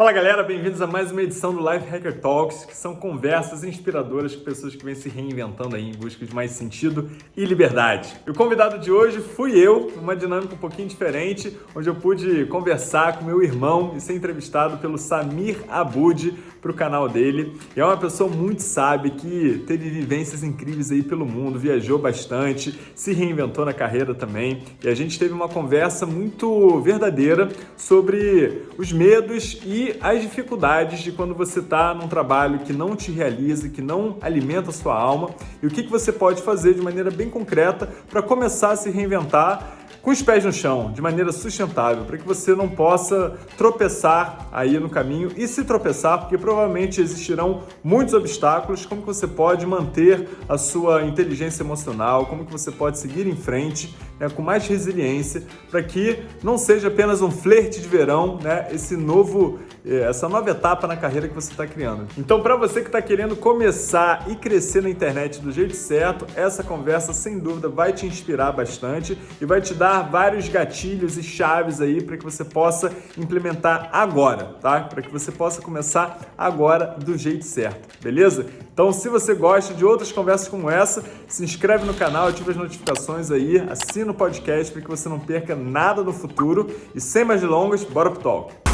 Fala galera, bem-vindos a mais uma edição do Life Hacker Talks, que são conversas inspiradoras com pessoas que vêm se reinventando aí em busca de mais sentido e liberdade. E o convidado de hoje fui eu, uma dinâmica um pouquinho diferente, onde eu pude conversar com meu irmão e ser entrevistado pelo Samir Abud para o canal dele. E é uma pessoa muito sábia que teve vivências incríveis aí pelo mundo, viajou bastante, se reinventou na carreira também. E a gente teve uma conversa muito verdadeira sobre os medos e as dificuldades de quando você está num trabalho que não te realiza, que não alimenta a sua alma e o que, que você pode fazer de maneira bem concreta para começar a se reinventar com os pés no chão, de maneira sustentável, para que você não possa tropeçar aí no caminho. E se tropeçar, porque provavelmente existirão muitos obstáculos, como que você pode manter a sua inteligência emocional, como que você pode seguir em frente né, com mais resiliência, para que não seja apenas um flerte de verão, né, esse novo, essa nova etapa na carreira que você está criando. Então, para você que está querendo começar e crescer na internet do jeito certo, essa conversa sem dúvida vai te inspirar bastante e vai te dar vários gatilhos e chaves aí para que você possa implementar agora, tá? Para que você possa começar agora do jeito certo, beleza? Então, se você gosta de outras conversas como essa, se inscreve no canal, ativa as notificações aí, assina o podcast para que você não perca nada no futuro. E sem mais delongas, bora pro talk!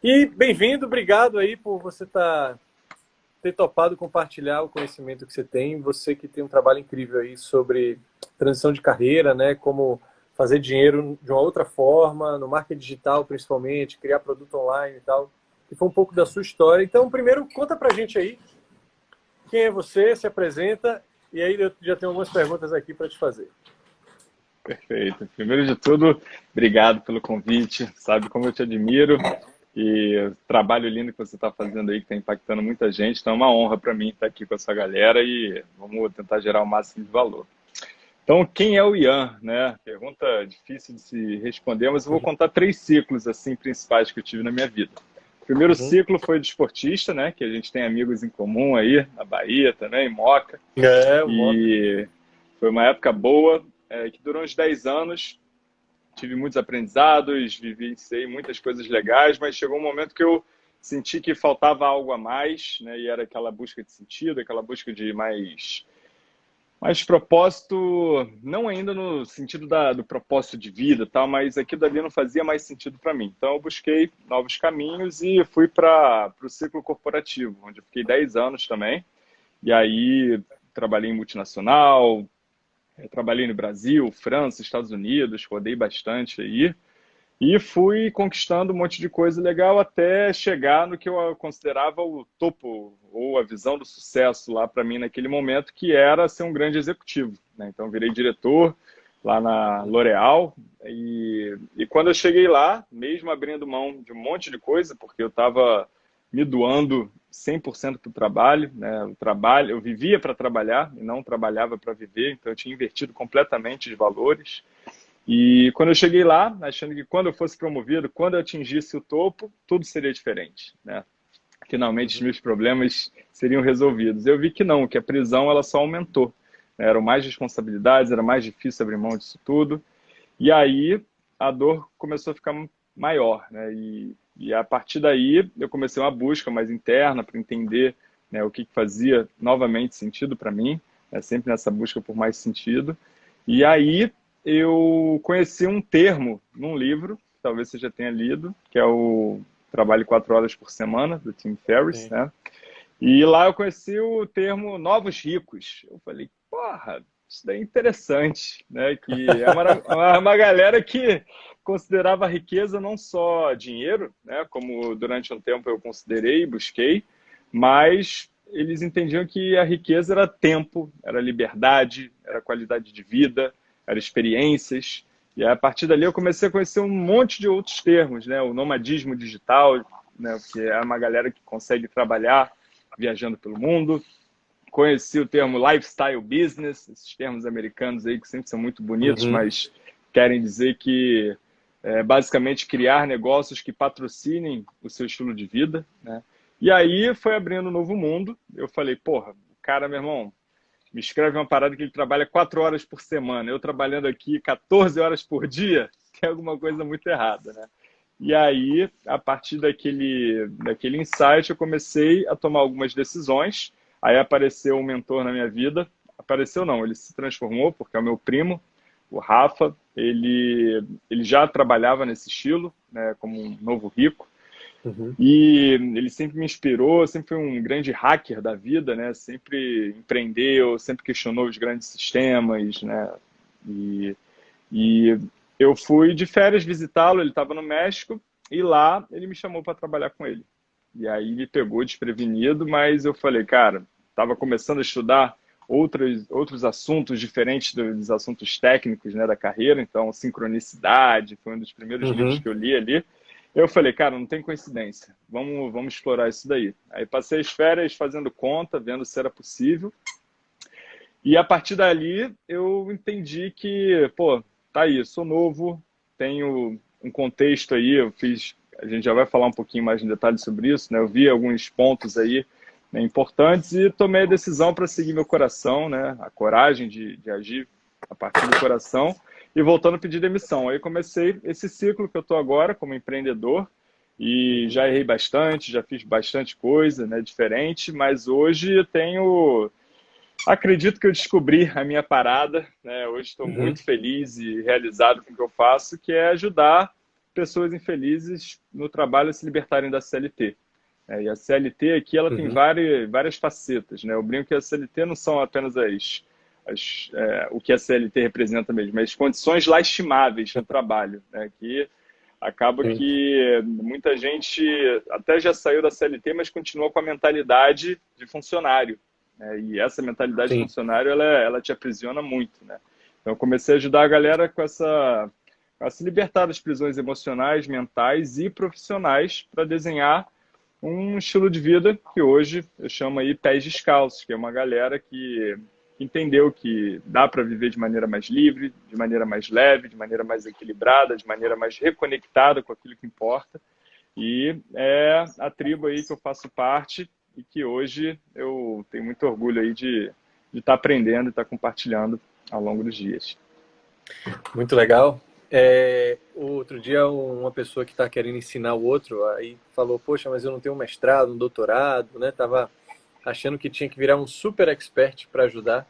E bem-vindo, obrigado aí por você tá, ter topado compartilhar o conhecimento que você tem, você que tem um trabalho incrível aí sobre transição de carreira, né, como fazer dinheiro de uma outra forma, no marketing digital principalmente, criar produto online e tal, que foi um pouco da sua história. Então, primeiro, conta pra gente aí quem é você, se apresenta, e aí eu já tenho algumas perguntas aqui para te fazer. Perfeito. Primeiro de tudo, obrigado pelo convite, sabe como eu te admiro e o trabalho lindo que você está fazendo aí, que está impactando muita gente, então é uma honra para mim estar aqui com essa galera e vamos tentar gerar o máximo de valor. Então, quem é o Ian? Né? Pergunta difícil de se responder, mas eu vou contar três ciclos assim principais que eu tive na minha vida. O primeiro uhum. ciclo foi de esportista, né? Que a gente tem amigos em comum aí, na Bahia também, Moca. É, e Moca. foi uma época boa, é, que durou uns 10 anos. Tive muitos aprendizados, vivenciei muitas coisas legais, mas chegou um momento que eu senti que faltava algo a mais, né? E era aquela busca de sentido, aquela busca de mais mas propósito, não ainda no sentido da, do propósito de vida, tal, mas aquilo ali não fazia mais sentido para mim. Então eu busquei novos caminhos e fui para o ciclo corporativo, onde eu fiquei 10 anos também. E aí trabalhei em multinacional, eh, trabalhei no Brasil, França, Estados Unidos, rodei bastante aí. E fui conquistando um monte de coisa legal até chegar no que eu considerava o topo ou a visão do sucesso lá para mim naquele momento, que era ser um grande executivo. Né? Então, virei diretor lá na L'Oréal e, e quando eu cheguei lá, mesmo abrindo mão de um monte de coisa, porque eu estava me doando 100% para o trabalho, né? o trabalho, eu vivia para trabalhar e não trabalhava para viver, então eu tinha invertido completamente de valores. E quando eu cheguei lá, achando que quando eu fosse promovido, quando eu atingisse o topo, tudo seria diferente, né? Finalmente os meus problemas seriam resolvidos. Eu vi que não, que a prisão ela só aumentou. Né? Eram mais responsabilidades, era mais difícil abrir mão disso tudo. E aí a dor começou a ficar maior, né? E, e a partir daí eu comecei uma busca mais interna para entender né, o que fazia novamente sentido para mim, né? sempre nessa busca por mais sentido. E aí eu conheci um termo num livro, talvez você já tenha lido, que é o Trabalho Quatro Horas por Semana, do Tim Ferriss, Sim. né? E lá eu conheci o termo novos ricos. Eu falei, porra, isso daí é interessante, né? Que é uma, uma galera que considerava riqueza não só dinheiro, né? Como durante um tempo eu considerei e busquei, mas eles entendiam que a riqueza era tempo, era liberdade, era qualidade de vida, eram experiências. E a partir dali eu comecei a conhecer um monte de outros termos, né? O nomadismo digital, né? que é uma galera que consegue trabalhar viajando pelo mundo. Conheci o termo lifestyle business, esses termos americanos aí que sempre são muito bonitos, uhum. mas querem dizer que é basicamente criar negócios que patrocinem o seu estilo de vida, né? E aí foi abrindo um novo mundo. Eu falei, porra, cara, meu irmão, me escreve uma parada que ele trabalha quatro horas por semana. Eu trabalhando aqui 14 horas por dia, tem alguma coisa muito errada, né? E aí, a partir daquele, daquele insight, eu comecei a tomar algumas decisões. Aí apareceu um mentor na minha vida. Apareceu não, ele se transformou, porque é o meu primo, o Rafa. Ele, ele já trabalhava nesse estilo, né, como um novo rico. Uhum. E ele sempre me inspirou, sempre foi um grande hacker da vida, né? Sempre empreendeu, sempre questionou os grandes sistemas, né? E, e eu fui de férias visitá-lo, ele estava no México, e lá ele me chamou para trabalhar com ele. E aí me pegou desprevenido, mas eu falei, cara, estava começando a estudar outros, outros assuntos diferentes dos assuntos técnicos né, da carreira, então sincronicidade foi um dos primeiros uhum. livros que eu li ali. Eu falei, cara, não tem coincidência, vamos, vamos explorar isso daí. Aí passei as férias fazendo conta, vendo se era possível. E a partir dali eu entendi que, pô, tá aí, sou novo, tenho um contexto aí, eu fiz, a gente já vai falar um pouquinho mais em detalhes sobre isso, né? Eu vi alguns pontos aí né, importantes e tomei a decisão para seguir meu coração, né? A coragem de, de agir a partir do coração e voltando a pedir demissão. Aí comecei esse ciclo que eu estou agora como empreendedor e já errei bastante, já fiz bastante coisa, né, diferente, mas hoje eu tenho acredito que eu descobri a minha parada, né? Hoje estou uhum. muito feliz e realizado com o que eu faço, que é ajudar pessoas infelizes no trabalho se libertarem da CLT. É, e a CLT aqui ela uhum. tem várias, várias facetas, né? Eu brinco que a CLT não são apenas as as, é, o que a CLT representa mesmo, as condições lastimáveis no trabalho, né? que acaba Sim. que muita gente até já saiu da CLT, mas continua com a mentalidade de funcionário. Né? E essa mentalidade Sim. de funcionário, ela, ela te aprisiona muito. Né? Então, eu comecei a ajudar a galera com essa a se libertar das prisões emocionais, mentais e profissionais para desenhar um estilo de vida que hoje eu chamo aí pés descalços, que é uma galera que entendeu que dá para viver de maneira mais livre, de maneira mais leve, de maneira mais equilibrada, de maneira mais reconectada com aquilo que importa. E é a tribo aí que eu faço parte e que hoje eu tenho muito orgulho aí de estar tá aprendendo e estar tá compartilhando ao longo dos dias. Muito legal. É, outro dia uma pessoa que está querendo ensinar o outro aí falou, poxa, mas eu não tenho um mestrado, um doutorado, né? Tava achando que tinha que virar um super expert para ajudar.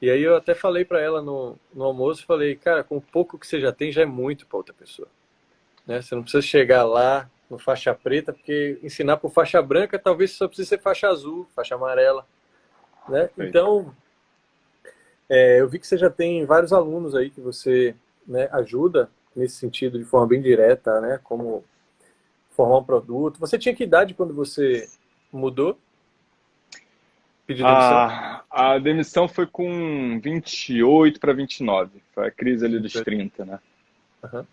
E aí eu até falei para ela no, no almoço, falei, cara, com o pouco que você já tem, já é muito para outra pessoa. Né? Você não precisa chegar lá no faixa preta, porque ensinar por faixa branca, talvez só precise ser faixa azul, faixa amarela. Né? Então, é, eu vi que você já tem vários alunos aí que você né, ajuda nesse sentido de forma bem direta, né? Como formar um produto. Você tinha que idade quando você mudou? Demissão? A, a demissão foi com 28 para 29. Foi a crise ali dos 30, né? Uhum.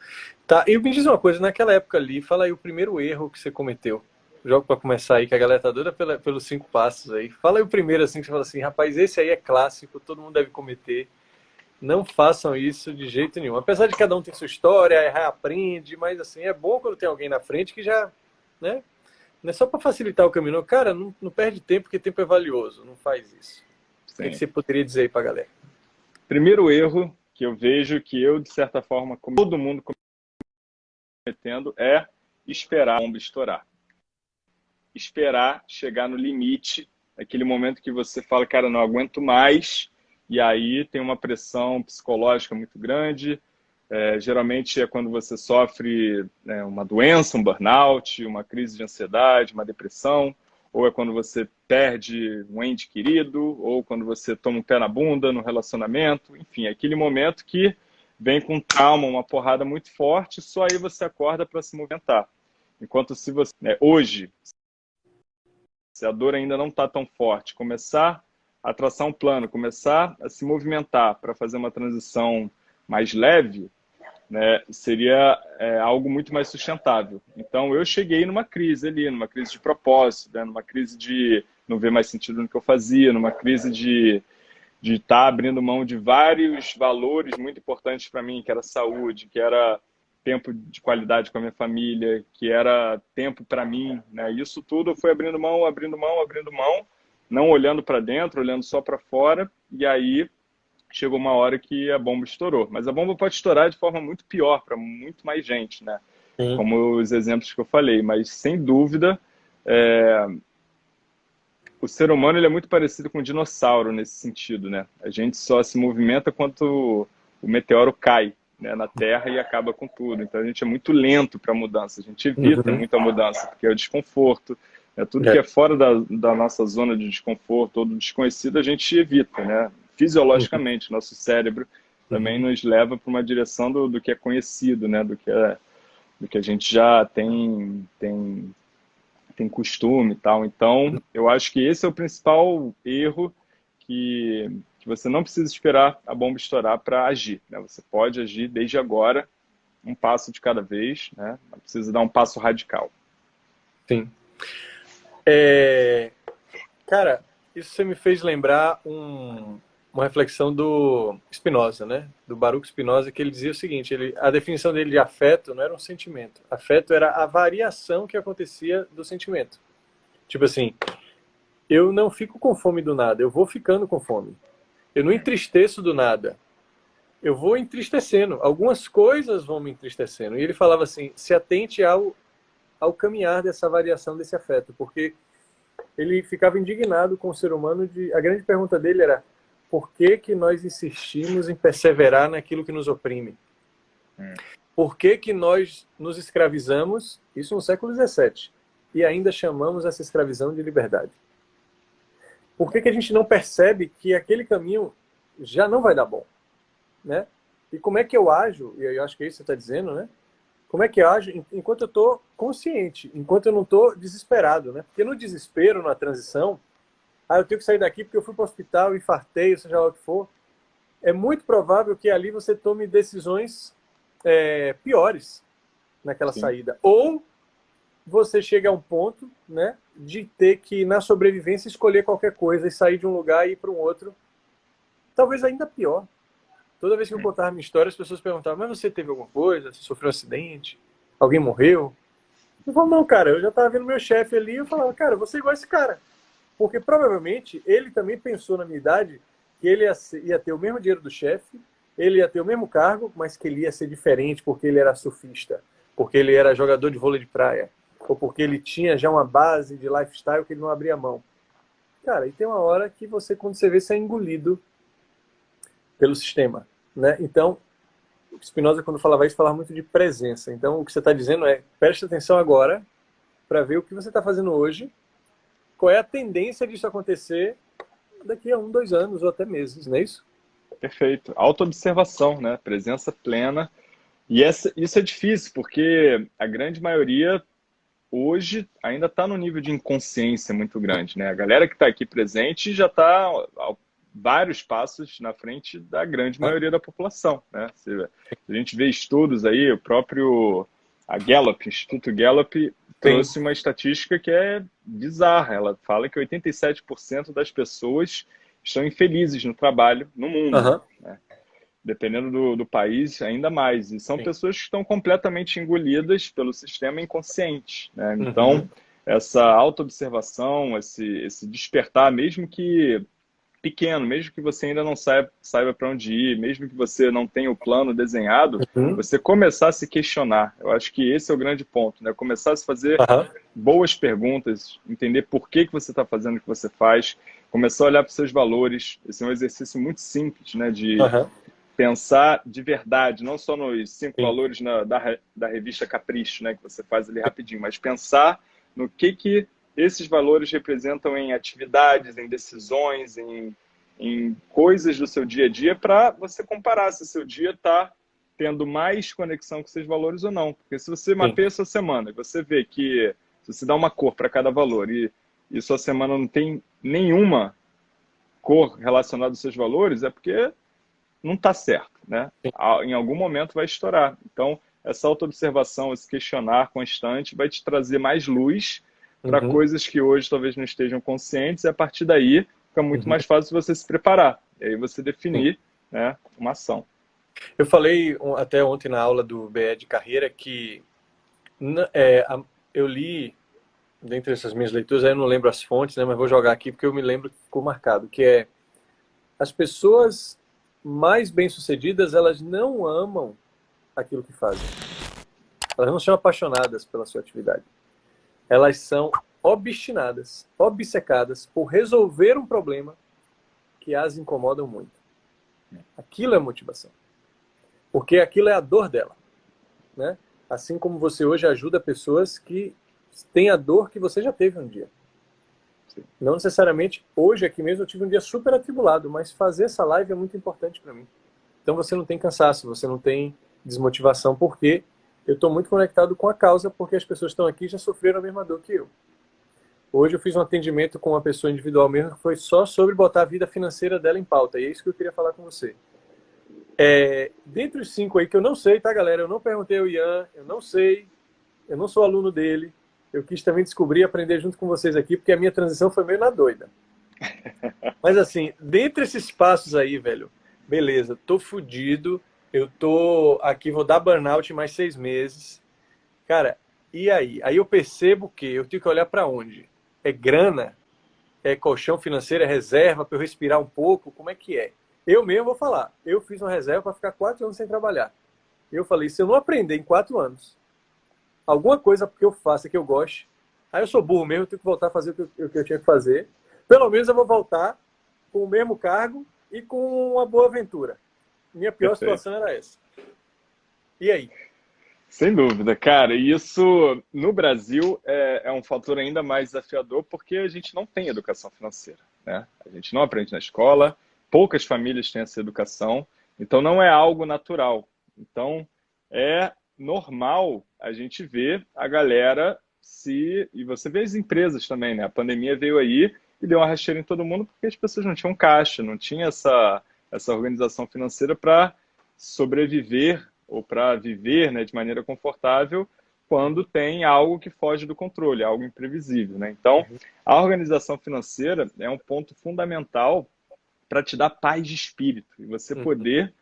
Tá, e me diz uma coisa, naquela época ali, fala aí o primeiro erro que você cometeu. Jogo para começar aí, que a galera tá doida pela, pelos cinco passos aí. Fala aí o primeiro, assim, que você fala assim, rapaz, esse aí é clássico, todo mundo deve cometer. Não façam isso de jeito nenhum. Apesar de cada um ter sua história, errar aprende, mas assim, é bom quando tem alguém na frente que já, né, não é só para facilitar o caminho. Cara, não, não, perde tempo, porque tempo é valioso. Não faz isso. Sim. O que você poderia dizer aí para a galera? Primeiro erro que eu vejo que eu, de certa forma, como todo mundo cometendo, é esperar a bomba estourar. Esperar chegar no limite, aquele momento que você fala, cara, não aguento mais, e aí tem uma pressão psicológica muito grande, é, geralmente é quando você sofre né, uma doença, um burnout, uma crise de ansiedade, uma depressão, ou é quando você perde um ente querido, ou quando você toma um pé na bunda no relacionamento, enfim, é aquele momento que vem com trauma, uma porrada muito forte, só aí você acorda para se movimentar. Enquanto se você, né, hoje, se a dor ainda não está tão forte, começar a um plano, começar a se movimentar para fazer uma transição mais leve, né, seria é, algo muito mais sustentável. Então, eu cheguei numa crise ali, numa crise de propósito, né, numa crise de não ver mais sentido no que eu fazia, numa crise de de estar tá abrindo mão de vários valores muito importantes para mim, que era saúde, que era tempo de qualidade com a minha família, que era tempo para mim, né? Isso tudo fui abrindo mão, abrindo mão, abrindo mão, não olhando para dentro, olhando só para fora, e aí chegou uma hora que a bomba estourou. Mas a bomba pode estourar de forma muito pior para muito mais gente, né? Sim. Como os exemplos que eu falei. Mas, sem dúvida, é... o ser humano ele é muito parecido com um dinossauro nesse sentido, né? A gente só se movimenta quando o meteoro cai né, na Terra e acaba com tudo. Então, a gente é muito lento para a mudança. A gente evita uhum. muita mudança, porque é o desconforto. É tudo é. que é fora da, da nossa zona de desconforto ou do desconhecido, a gente evita, né? fisiologicamente, nosso cérebro também nos leva para uma direção do, do que é conhecido, né? Do que, é, do que a gente já tem, tem, tem costume e tal. Então, eu acho que esse é o principal erro que, que você não precisa esperar a bomba estourar para agir. Né? Você pode agir desde agora, um passo de cada vez, né? Não precisa dar um passo radical. Sim. É... Cara, isso você me fez lembrar um, uma reflexão do Spinoza, né? Do Baruch Spinoza, que ele dizia o seguinte, ele, a definição dele de afeto não era um sentimento. Afeto era a variação que acontecia do sentimento. Tipo assim, eu não fico com fome do nada, eu vou ficando com fome. Eu não entristeço do nada. Eu vou entristecendo. Algumas coisas vão me entristecendo. E ele falava assim, se atente ao, ao caminhar dessa variação desse afeto, porque ele ficava indignado com o ser humano de... A grande pergunta dele era, por que, que nós insistimos em perseverar naquilo que nos oprime? Hum. Por que, que nós nos escravizamos, isso no século XVII, e ainda chamamos essa escravidão de liberdade? Por que, que a gente não percebe que aquele caminho já não vai dar bom? Né? E como é que eu ajo, e eu acho que é isso que você está dizendo, né? Como é que eu ajo enquanto eu estou consciente, enquanto eu não estou desesperado, né? Porque no desespero, na transição, ah, eu tenho que sair daqui porque eu fui para o hospital, infartei, seja lá o que for, é muito provável que ali você tome decisões é, piores naquela Sim. saída. Ou você chega a um ponto né, de ter que, na sobrevivência, escolher qualquer coisa e sair de um lugar e ir para um outro. Talvez ainda pior. Toda vez que eu contava minha história, as pessoas perguntavam, mas você teve alguma coisa? Você sofreu um acidente? Alguém morreu? Eu falava, não, cara, eu já estava vendo meu chefe ali e eu falava, cara, você é igual esse cara. Porque provavelmente ele também pensou na minha idade que ele ia ter o mesmo dinheiro do chefe, ele ia ter o mesmo cargo, mas que ele ia ser diferente porque ele era surfista, porque ele era jogador de vôlei de praia, ou porque ele tinha já uma base de lifestyle que ele não abria mão. Cara, e tem uma hora que você, quando você vê, você é engolido pelo sistema. Né? Então, Spinoza, quando falava isso, falava muito de presença. Então, o que você está dizendo é, preste atenção agora para ver o que você está fazendo hoje qual é a tendência disso acontecer daqui a um, dois anos ou até meses, não é isso? Perfeito. Autoobservação, né? Presença plena. E essa, isso é difícil, porque a grande maioria hoje ainda está no nível de inconsciência muito grande, né? A galera que está aqui presente já está vários passos na frente da grande maioria da população, né? Se a gente vê estudos aí, o próprio a Gallup, Instituto Gallup, trouxe Sim. uma estatística que é bizarra. Ela fala que 87% das pessoas estão infelizes no trabalho no mundo. Uhum. Né? Dependendo do, do, país, ainda mais. E são Sim. pessoas que estão completamente engolidas pelo sistema inconsciente. Né? Uhum. Então, uhum. essa autoobservação, esse, esse despertar, mesmo que pequeno, mesmo que você ainda não saiba, saiba para onde ir, mesmo que você não tenha o plano desenhado, uhum. você começar a se questionar. Eu acho que esse é o grande ponto, né? Começar a se fazer uhum. boas perguntas, entender por que, que você está fazendo o que você faz, começar a olhar para os seus valores. Esse é um exercício muito simples, né? De uhum. pensar de verdade, não só nos cinco Sim. valores na, da, da revista Capricho, né? Que você faz ali rapidinho, mas pensar no que que esses valores representam em atividades, em decisões, em, em coisas do seu dia a dia, para você comparar se o seu dia está tendo mais conexão com esses valores ou não. Porque se você mapeia a sua semana e você vê que se você dá uma cor para cada valor e, e sua semana não tem nenhuma cor relacionada aos seus valores, é porque não está certo, né? Em algum momento vai estourar. Então, essa autoobservação, esse questionar constante vai te trazer mais luz para uhum. coisas que hoje talvez não estejam conscientes, e a partir daí fica muito uhum. mais fácil você se preparar. E aí você definir né, uma ação. Eu falei até ontem na aula do BE de carreira que é, eu li, dentre essas minhas leituras, eu não lembro as fontes, né, mas vou jogar aqui porque eu me lembro que ficou marcado, que é as pessoas mais bem-sucedidas, elas não amam aquilo que fazem. Elas não são apaixonadas pela sua atividade. Elas são obstinadas, obcecadas por resolver um problema que as incomodam muito. Aquilo é motivação. Porque aquilo é a dor dela. Né? Assim como você hoje ajuda pessoas que têm a dor que você já teve um dia. Não necessariamente hoje aqui mesmo eu tive um dia super atribulado, mas fazer essa live é muito importante para mim. Então você não tem cansaço, você não tem desmotivação, porque eu estou muito conectado com a causa, porque as pessoas estão aqui já sofreram a mesma dor que eu. Hoje eu fiz um atendimento com uma pessoa individual mesmo, que foi só sobre botar a vida financeira dela em pauta, e é isso que eu queria falar com você. É, dentre os cinco aí que eu não sei, tá galera? Eu não perguntei ao Ian, eu não sei, eu não sou aluno dele, eu quis também descobrir e aprender junto com vocês aqui, porque a minha transição foi meio na doida. Mas assim, dentre esses passos aí, velho, beleza, tô fudido, eu tô aqui, vou dar burnout mais seis meses. Cara, e aí? Aí eu percebo que eu tenho que olhar para onde? É grana? É colchão financeiro? É reserva para eu respirar um pouco? Como é que é? Eu mesmo vou falar, eu fiz uma reserva para ficar quatro anos sem trabalhar. Eu falei, se eu não aprender em quatro anos alguma coisa que eu faça que eu goste. Aí eu sou burro mesmo, eu tenho que voltar a fazer o que eu, o que eu tinha que fazer. Pelo menos eu vou voltar com o mesmo cargo e com uma boa aventura. Minha pior Perfeito. situação era essa. E aí? Sem dúvida, cara. E isso no Brasil é, é, um fator ainda mais desafiador porque a gente não tem educação financeira. Né? A gente não aprende na escola, poucas famílias têm essa educação, então não é algo natural. Então é normal a gente ver a galera se. E você vê as empresas também, né? A pandemia veio aí e deu uma rasteira em todo mundo porque as pessoas não tinham caixa, não tinha essa, essa organização financeira para sobreviver ou para viver né, de maneira confortável quando tem algo que foge do controle, algo imprevisível. Né? Então, a organização financeira é um ponto fundamental para te dar paz de espírito e você uhum. poder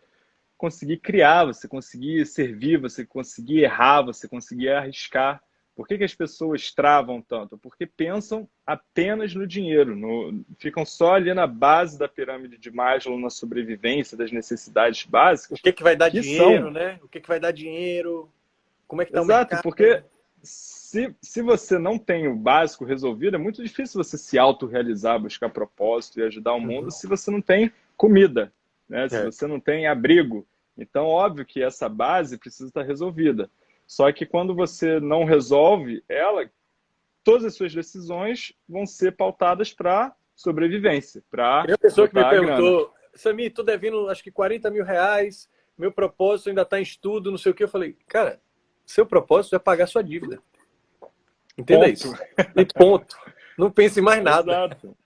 conseguir criar, você conseguir servir, você conseguir errar, você conseguir arriscar. Por que, que as pessoas travam tanto? Porque pensam apenas no dinheiro, no, ficam só ali na base da pirâmide de Maslow, na sobrevivência das necessidades básicas. O que, que vai dar que dinheiro, são... né? O que, que vai dar dinheiro? Como é que está o mercado? Exato, porque se, se você não tem o básico resolvido, é muito difícil você se autorrealizar, buscar propósito e ajudar o mundo uhum. se você não tem comida, né? se é. você não tem abrigo, então, óbvio que essa base precisa estar resolvida. Só que quando você não resolve ela, todas as suas decisões vão ser pautadas para sobrevivência, para a pessoa que me perguntou, Sami, tô devendo acho que 40 mil reais, meu propósito ainda está em estudo, não sei o que. Eu falei, cara, seu propósito é pagar sua dívida. Entenda ponto. isso. E ponto. Não pense mais nada. Exato.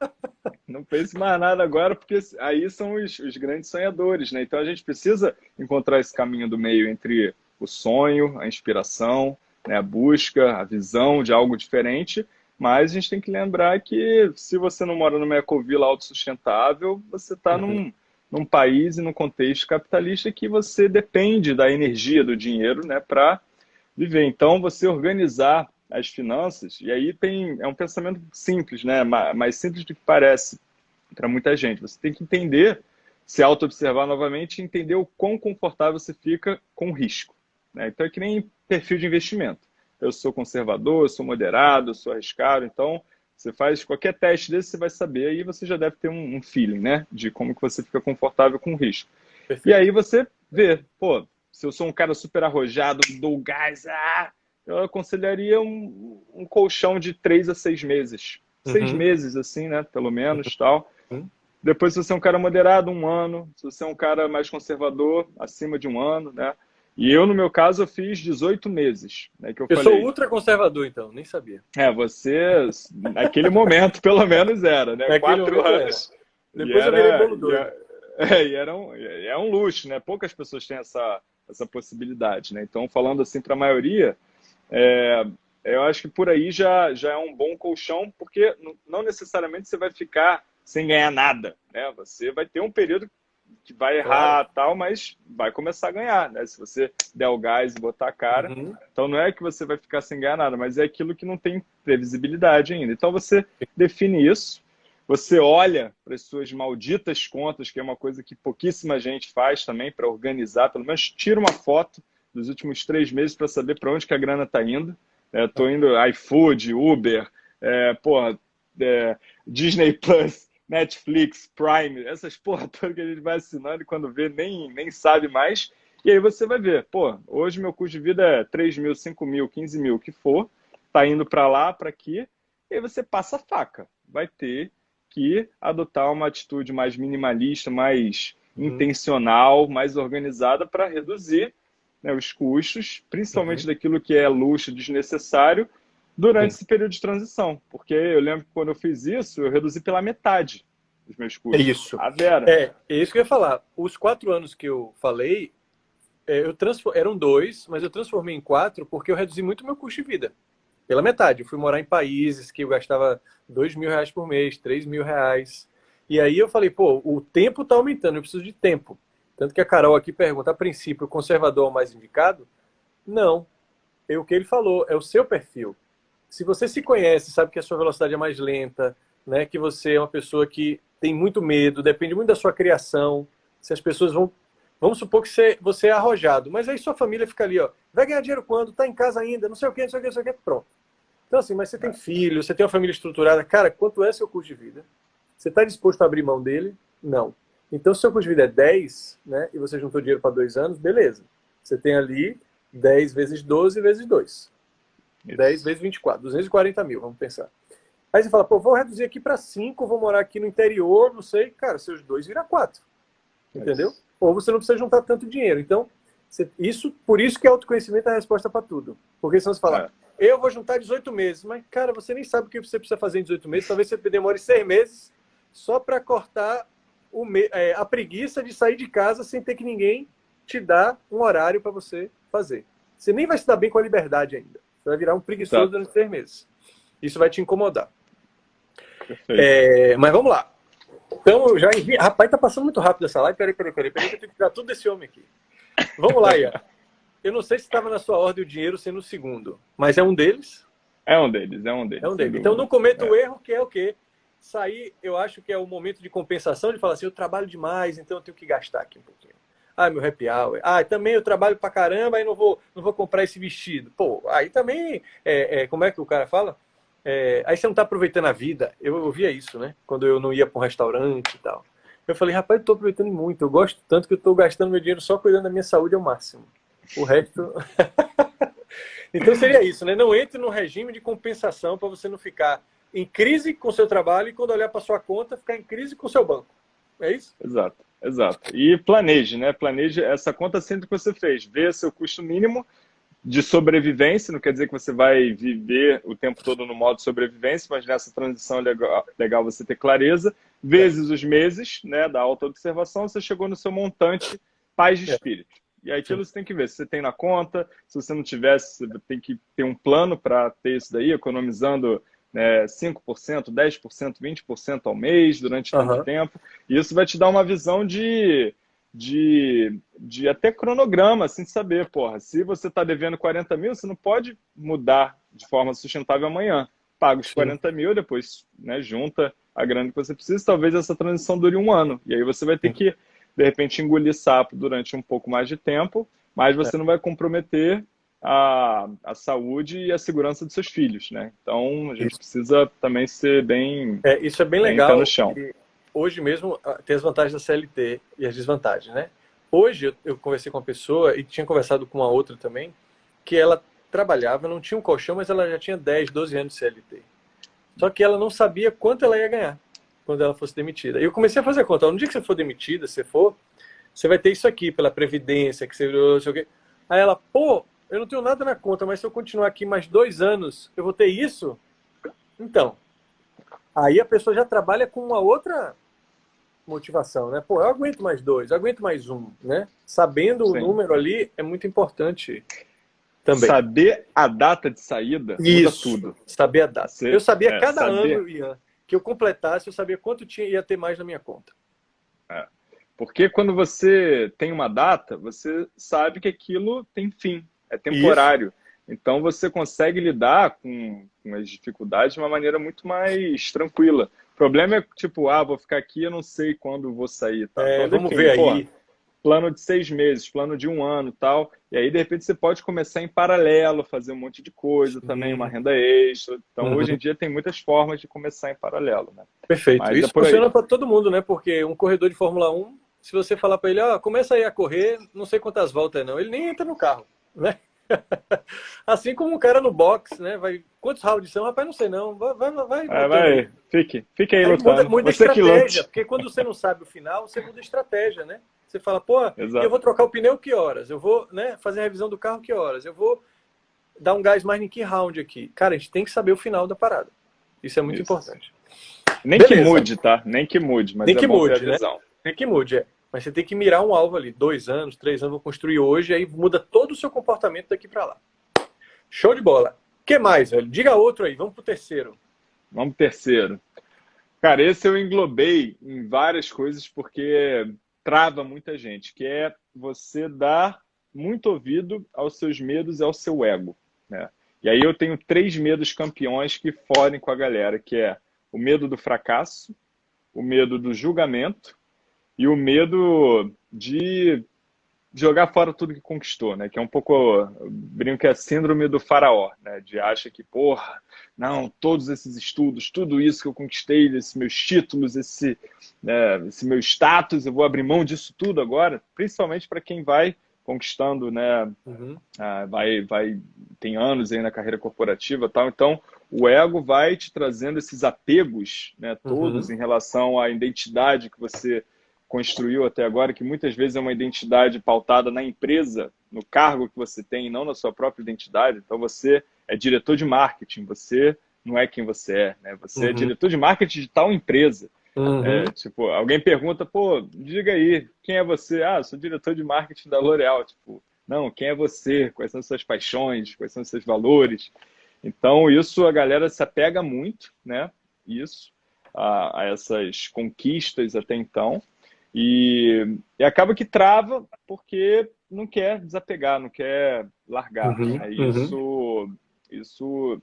Não pense mais nada agora, porque aí são os, os, grandes sonhadores, né? Então a gente precisa encontrar esse caminho do meio entre o sonho, a inspiração, né? a busca, a visão de algo diferente, mas a gente tem que lembrar que se você não mora numa ecovila autossustentável, você está uhum. num, num país e num contexto capitalista que você depende da energia do dinheiro né, para viver. Então, você organizar as finanças, e aí tem é um pensamento simples, né? mais simples do que parece para muita gente. Você tem que entender, se auto-observar novamente e entender o quão confortável você fica com o risco. Né? Então é que nem perfil de investimento. Eu sou conservador, eu sou moderado, eu sou arriscado, então você faz qualquer teste desse, você vai saber, aí você já deve ter um, um feeling, né? De como que você fica confortável com o risco. Perfeito. E aí você vê, pô, se eu sou um cara super arrojado, dou gás, ah, eu aconselharia um, um colchão de três a seis meses. Uhum. Seis meses, assim, né? Pelo menos, uhum. tal. Uhum. Depois, se você é um cara moderado, um ano. Se você é um cara mais conservador, acima de um ano, né? E eu, no meu caso, eu fiz 18 meses. Né, que eu eu falei. sou ultra conservador, então, nem sabia. É, você, naquele momento, pelo menos era, né? Naquele Quatro anos. Era. Depois eu virei bolo doido. É, e era um, é um luxo, né? Poucas pessoas têm essa, essa possibilidade, né? Então, falando assim para a maioria, é, eu acho que por aí já, já é um bom colchão, porque não necessariamente você vai ficar sem ganhar nada, né? Você vai ter um período que vai errar claro. tal, mas vai começar a ganhar, né? Se você der o gás e botar a cara. Uhum. Então não é que você vai ficar sem ganhar nada, mas é aquilo que não tem previsibilidade ainda. Então você define isso, você olha para as suas malditas contas, que é uma coisa que pouquíssima gente faz também para organizar, pelo menos tira uma foto dos últimos três meses para saber para onde que a grana está indo. Estou é, indo iFood, Uber, é, porra, é, Disney Plus, Netflix, Prime, essas porra toda que a gente vai assinando e quando vê nem, nem sabe mais. E aí você vai ver, pô, hoje meu custo de vida é 3 mil, 5 mil, 15 mil, o que for, tá indo para lá, para aqui, e aí você passa a faca. Vai ter que adotar uma atitude mais minimalista, mais uhum. intencional, mais organizada para reduzir né, os custos, principalmente uhum. daquilo que é luxo desnecessário, durante esse período de transição. Porque eu lembro que quando eu fiz isso, eu reduzi pela metade os meus custos. É isso. A Vera. É, é isso que eu ia falar. Os quatro anos que eu falei, é, eu transform... eram dois, mas eu transformei em quatro porque eu reduzi muito meu custo de vida. Pela metade. Eu fui morar em países que eu gastava dois mil reais por mês, três mil reais. E aí eu falei, pô, o tempo está aumentando, eu preciso de tempo. Tanto que a Carol aqui pergunta, a princípio, o conservador é o mais indicado? Não. É o que ele falou, é o seu perfil se você se conhece, sabe que a sua velocidade é mais lenta, né, que você é uma pessoa que tem muito medo, depende muito da sua criação, se as pessoas vão... Vamos supor que você, você é arrojado, mas aí sua família fica ali, ó, vai ganhar dinheiro quando? Tá em casa ainda, não sei o que, não sei o que, não sei o que, pronto. Então assim, mas você tem filho, você tem uma família estruturada, cara, quanto é seu custo de vida? Você está disposto a abrir mão dele? Não. Então, se seu custo de vida é 10, né, e você juntou dinheiro para dois anos, beleza. Você tem ali 10 vezes 12 vezes 2. 10 vezes 24, 240 mil, vamos pensar. Aí você fala, pô, vou reduzir aqui para 5, vou morar aqui no interior, não sei. Cara, seus dois vira 4. Entendeu? Ou você não precisa juntar tanto dinheiro. Então, você, isso, por isso que autoconhecimento é a resposta para tudo. Porque senão você fala, é. eu vou juntar 18 meses. Mas, cara, você nem sabe o que você precisa fazer em 18 meses. Talvez você demore 6 meses só para cortar o, é, a preguiça de sair de casa sem ter que ninguém te dar um horário para você fazer. Você nem vai se dar bem com a liberdade ainda. Você vai virar um preguiçoso durante seis meses. Isso vai te incomodar. É, mas vamos lá. Então, eu já enviei. Rapaz, tá passando muito rápido essa live. Peraí, peraí, peraí. Peraí, que eu tenho que tirar tudo desse homem aqui. Vamos lá, Ian. Eu não sei se estava na sua ordem o dinheiro sendo o segundo, mas é um deles? É um deles, é um deles. É um deles. Então, não cometa é. o erro que é o quê? Sair, eu acho que é o momento de compensação, de falar assim, eu trabalho demais, então eu tenho que gastar aqui um pouquinho. Ah, meu happy hour. Ah, também eu trabalho pra caramba e não vou, não vou comprar esse vestido. Pô, aí também, é, é, como é que o cara fala? É, aí você não tá aproveitando a vida. Eu ouvia isso, né? Quando eu não ia para um restaurante e tal. Eu falei, rapaz, eu tô aproveitando muito. Eu gosto tanto que eu tô gastando meu dinheiro só cuidando da minha saúde ao máximo. O resto... então seria isso, né? Não entre no regime de compensação para você não ficar em crise com seu trabalho e quando olhar para sua conta, ficar em crise com o seu banco. É isso? Exato. Exato. E planeje, né? Planeje essa conta sempre que você fez. Vê seu custo mínimo de sobrevivência, não quer dizer que você vai viver o tempo todo no modo sobrevivência, mas nessa transição é legal, legal você ter clareza, vezes os meses né, da auto-observação, você chegou no seu montante paz de é. espírito. E aí aquilo você tem que ver se você tem na conta, se você não tivesse, você tem que ter um plano para ter isso daí, economizando né, 5%, 10%, 20% ao mês durante tanto uhum. tempo. E isso vai te dar uma visão de, de, de até cronograma, assim, de saber, porra, se você está devendo 40 mil, você não pode mudar de forma sustentável amanhã. Paga os 40 mil, depois né, junta a grana que você precisa, talvez essa transição dure um ano. E aí você vai ter que, de repente, engolir sapo durante um pouco mais de tempo, mas você é. não vai comprometer a, a saúde e a segurança dos seus filhos, né? Então, a gente isso. precisa também ser bem... É, isso é bem, bem legal. no chão. Hoje mesmo ah, tem as vantagens da CLT e as desvantagens, né? Hoje eu, eu conversei com uma pessoa e tinha conversado com uma outra também, que ela trabalhava, não tinha um colchão, mas ela já tinha 10, 12 anos de CLT. Só que ela não sabia quanto ela ia ganhar quando ela fosse demitida. E eu comecei a fazer a conta. No dia que você for demitida, se for, você vai ter isso aqui pela Previdência, que você... Aí ela, pô, eu não tenho nada na conta, mas se eu continuar aqui mais dois anos, eu vou ter isso? Então, aí a pessoa já trabalha com uma outra motivação, né? Pô, eu aguento mais dois, eu aguento mais um, né? Sabendo Sim. o número ali é muito importante também. Saber a data de saída Isso, tudo. Saber a data. Você, eu sabia é, cada saber... ano, Ian, que eu completasse, eu sabia quanto tinha, ia ter mais na minha conta. É. Porque quando você tem uma data, você sabe que aquilo tem fim é temporário. Isso. Então você consegue lidar com, com, as dificuldades de uma maneira muito mais tranquila. problema é, tipo, ah, vou ficar aqui, eu não sei quando vou sair. Tá? É, então, vamos ver pô, aí. Plano de seis meses, plano de um ano tal. E aí, de repente, você pode começar em paralelo, fazer um monte de coisa também, uma renda extra. Então, uhum. hoje em dia, tem muitas formas de começar em paralelo. Né? Perfeito. Mas Isso é funciona para todo mundo, né? Porque um corredor de Fórmula 1, se você falar para ele, ó, oh, começa aí a correr, não sei quantas voltas não, ele nem entra no carro, né? assim como um cara no box, né? Vai, quantos rounds são? Rapaz, não sei não. Vai, vai, vai. É, vai. Fique, fique aí, aí lutando. Muda, muda estratégia, porque quando você não sabe o final, você muda estratégia, né? Você fala, pô, Exato. eu vou trocar o pneu que horas? Eu vou né, fazer a revisão do carro que horas? Eu vou dar um gás mais em que round aqui? Cara, a gente tem que saber o final da parada. Isso é muito Isso. importante. Nem Beleza. que mude, tá? Nem que mude, mas Nem é que mude, né? Nem que mude, é. Mas você tem que mirar um alvo ali, dois anos, três anos, vou construir hoje, aí muda todo o seu comportamento daqui para lá. Show de bola. O que mais, velho? Diga outro aí, vamos pro terceiro. Vamos pro terceiro. Cara, esse eu englobei em várias coisas porque trava muita gente, que é você dar muito ouvido aos seus medos e ao seu ego. Né? E aí eu tenho três medos campeões que forem com a galera, que é o medo do fracasso, o medo do julgamento e o medo de jogar fora tudo que conquistou, né? Que é um pouco, brinco que é a síndrome do faraó, né? De acha que, porra, não, todos esses estudos, tudo isso que eu conquistei, esses meus títulos, esse, né, esse meu status, eu vou abrir mão disso tudo agora, principalmente para quem vai conquistando, né? Uhum. Ah, vai, vai, tem anos aí na carreira corporativa, tal. Então, o ego vai te trazendo esses apegos, né? Todos uhum. em relação à identidade que você construiu até agora, que muitas vezes é uma identidade pautada na empresa, no cargo que você tem, e não na sua própria identidade. Então você é diretor de marketing, você não é quem você é, né? Você é uhum. é diretor de marketing de tal empresa. Uhum. É, tipo, alguém pergunta, pô, diga aí, quem é você? Ah, sou diretor de marketing da L'Oréal. Tipo, não, quem é você? Quais são as suas paixões? Quais são seus valores? Então, isso a galera se apega muito, né? Isso, a, a essas conquistas até então. E, e acaba que trava porque não quer desapegar, não quer largar. Uhum, né? Isso, uhum. isso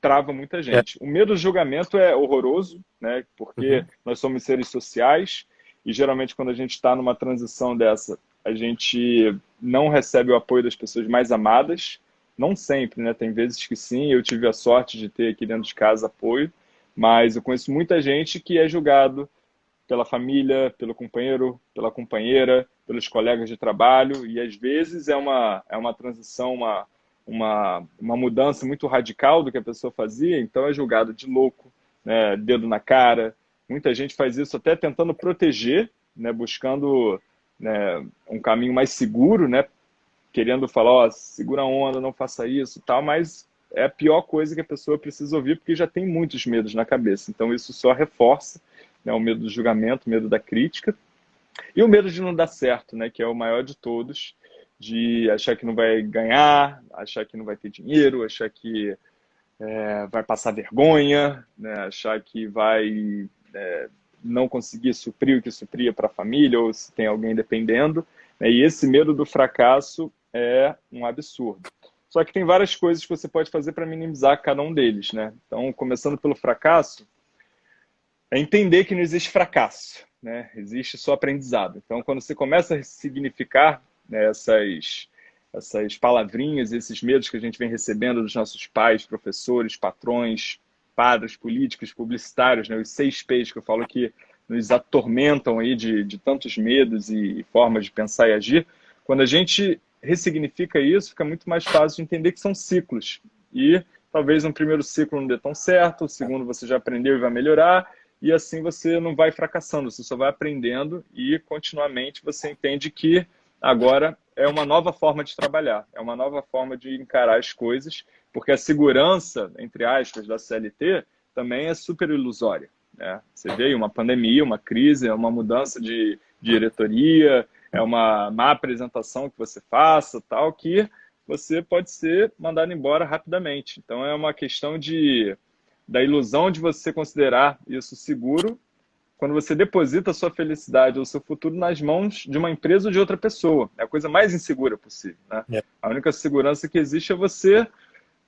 trava muita gente. É. O medo do julgamento é horroroso, né? porque uhum. nós somos seres sociais e geralmente quando a gente está numa transição dessa, a gente não recebe o apoio das pessoas mais amadas. Não sempre, né? Tem vezes que sim, eu tive a sorte de ter aqui dentro de casa apoio, mas eu conheço muita gente que é julgado pela família, pelo companheiro, pela companheira, pelos colegas de trabalho, e às vezes é uma, é uma transição, uma, uma, uma mudança muito radical do que a pessoa fazia, então é julgado de louco, né, dedo na cara. Muita gente faz isso até tentando proteger, né, buscando né, um caminho mais seguro, né, querendo falar, ó, segura a onda, não faça isso tal, mas é a pior coisa que a pessoa precisa ouvir porque já tem muitos medos na cabeça. Então isso só reforça né, o medo do julgamento, o medo da crítica, e o medo de não dar certo, né, que é o maior de todos, de achar que não vai ganhar, achar que não vai ter dinheiro, achar que é, vai passar vergonha, né, achar que vai é, não conseguir suprir o que supria para a família, ou se tem alguém dependendo. Né, e esse medo do fracasso é um absurdo. Só que tem várias coisas que você pode fazer para minimizar cada um deles. Né? Então, começando pelo fracasso, é entender que não existe fracasso, né? existe só aprendizado. Então, quando você começa a significar né, essas, essas palavrinhas, esses medos que a gente vem recebendo dos nossos pais, professores, patrões, padres, políticos, publicitários, né, os seis P's que eu falo que nos atormentam aí de, de tantos medos e, e formas de pensar e agir, quando a gente ressignifica isso, fica muito mais fácil de entender que são ciclos. E talvez um primeiro ciclo não dê tão certo, o segundo você já aprendeu e vai melhorar, e assim você não vai fracassando, você só vai aprendendo e continuamente você entende que agora é uma nova forma de trabalhar, é uma nova forma de encarar as coisas, porque a segurança, entre aspas, da CLT também é super ilusória. Né? Você vê uma pandemia, uma crise, é uma mudança de diretoria, é uma má apresentação que você faça, tal, que você pode ser mandado embora rapidamente. Então é uma questão de da ilusão de você considerar isso seguro quando você deposita sua felicidade ou seu futuro nas mãos de uma empresa ou de outra pessoa. É a coisa mais insegura possível. Né? É. A única segurança que existe é você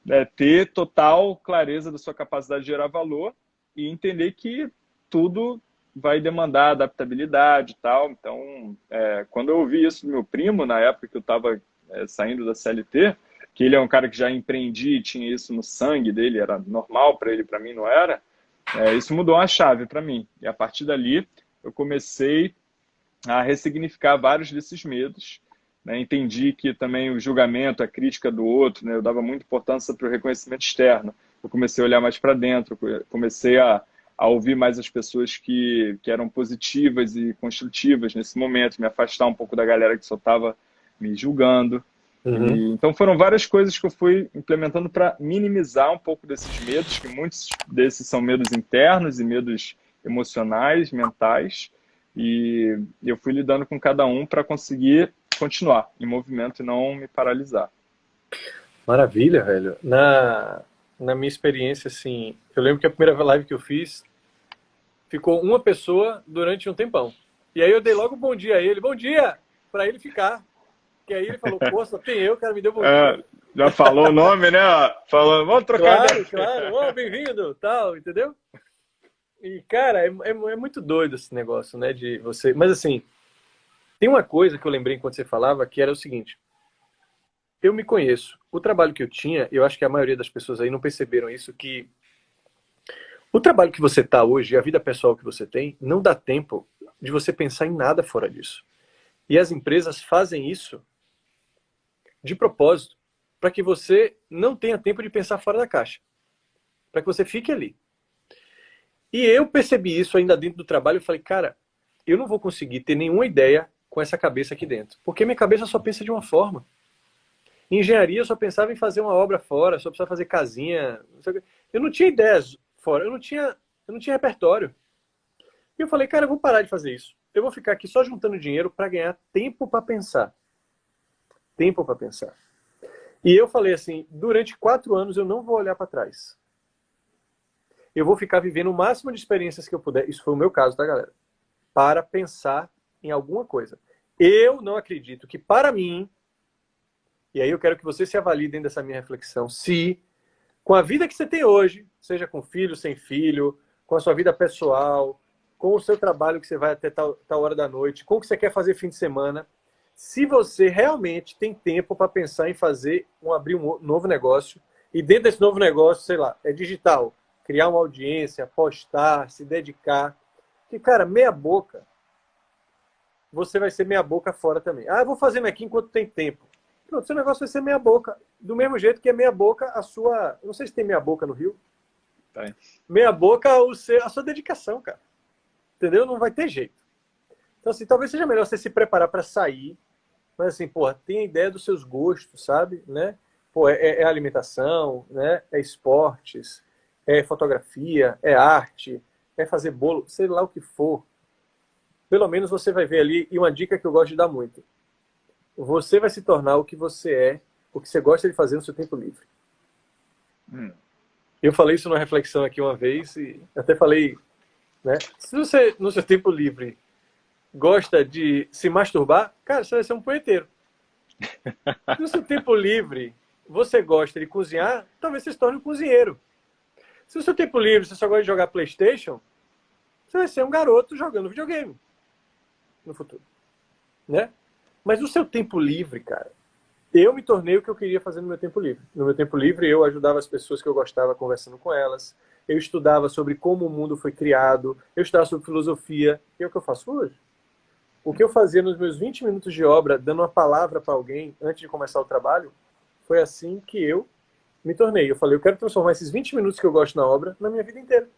né, ter total clareza da sua capacidade de gerar valor e entender que tudo vai demandar adaptabilidade e tal. Então, é, quando eu ouvi isso do meu primo, na época que eu estava é, saindo da CLT, que ele é um cara que já empreendia e tinha isso no sangue dele, era normal para ele, para mim não era, é, isso mudou uma chave para mim. E a partir dali, eu comecei a ressignificar vários desses medos. Né? Entendi que também o julgamento, a crítica do outro, né? eu dava muita importância para o reconhecimento externo. Eu comecei a olhar mais para dentro, comecei a, a ouvir mais as pessoas que, que eram positivas e construtivas nesse momento, me afastar um pouco da galera que só estava me julgando. Uhum. E, então foram várias coisas que eu fui implementando para minimizar um pouco desses medos, que muitos desses são medos internos e medos emocionais, mentais, e eu fui lidando com cada um para conseguir continuar em movimento e não me paralisar. Maravilha, velho. Na, na minha experiência, assim, eu lembro que a primeira live que eu fiz ficou uma pessoa durante um tempão. E aí eu dei logo um bom dia a ele, bom dia, para ele ficar. Que aí ele falou, só tem eu, cara, me deu bom é. Já falou o nome, né? Falando, vamos trocar. Claro, claro, oh, bem-vindo, tal, entendeu? E, cara, é, é, é, muito doido esse negócio, né? De você. Mas assim, tem uma coisa que eu lembrei enquanto você falava, que era o seguinte. Eu me conheço. O trabalho que eu tinha, eu acho que a maioria das pessoas aí não perceberam isso, que o trabalho que você está hoje, a vida pessoal que você tem, não dá tempo de você pensar em nada fora disso. E as empresas fazem isso de propósito, para que você não tenha tempo de pensar fora da caixa. Para que você fique ali. E eu percebi isso ainda dentro do trabalho. Eu falei, cara, eu não vou conseguir ter nenhuma ideia com essa cabeça aqui dentro. Porque minha cabeça só pensa de uma forma. Em engenharia, eu só pensava em fazer uma obra fora, só precisava fazer casinha. Eu não tinha ideias fora, eu não tinha, eu não tinha repertório. E eu falei, cara, eu vou parar de fazer isso. Eu vou ficar aqui só juntando dinheiro para ganhar tempo para pensar. Tempo para pensar. E eu falei assim, durante quatro anos eu não vou olhar para trás eu vou ficar vivendo o máximo de experiências que eu puder, isso foi o meu caso, tá, galera? Para pensar em alguma coisa. Eu não acredito que para mim, e aí eu quero que você se avalie dentro dessa minha reflexão, se com a vida que você tem hoje, seja com filho, sem filho, com a sua vida pessoal, com o seu trabalho que você vai até tal, tal hora da noite, com o que você quer fazer fim de semana, se você realmente tem tempo para pensar em fazer, um, abrir um novo negócio, e dentro desse novo negócio, sei lá, é digital, criar uma audiência, postar, se dedicar. Que, cara, meia boca, você vai ser meia boca fora também. Ah, eu vou fazer aqui enquanto tem tempo. Pronto, seu negócio vai ser meia boca. Do mesmo jeito que é meia boca a sua. não sei se tem meia boca no Rio. Tem. Meia boca o seu, a sua dedicação, cara. Entendeu? Não vai ter jeito. Então, assim, talvez seja melhor você se preparar para sair. Mas, assim, porra, tenha ideia dos seus gostos, sabe? Né? Pô, é, é alimentação, né? É esportes, é fotografia, é arte, é fazer bolo, sei lá o que for. Pelo menos você vai ver ali, e uma dica que eu gosto de dar muito. Você vai se tornar o que você é, o que você gosta de fazer no seu tempo livre. Hum. Eu falei isso numa reflexão aqui uma vez, e até falei, né? Se você, no seu tempo livre, gosta de se masturbar, cara, você vai ser um punheteiro. no seu tempo livre, você gosta de cozinhar, talvez você se torne um cozinheiro. Se o seu tempo livre você só gosta de jogar Playstation, você vai ser um garoto jogando videogame no futuro. Né? Mas no seu tempo livre, cara, eu me tornei o que eu queria fazer no meu tempo livre. No meu tempo livre, eu ajudava as pessoas que eu gostava conversando com elas. Eu estudava sobre como o mundo foi criado. Eu estudava sobre filosofia. E é o que eu faço hoje. O que eu fazia nos meus 20 minutos de obra, dando uma palavra para alguém antes de começar o trabalho, foi assim que eu me tornei. Eu falei, eu quero transformar esses 20 minutos que eu gosto na obra na minha vida inteira.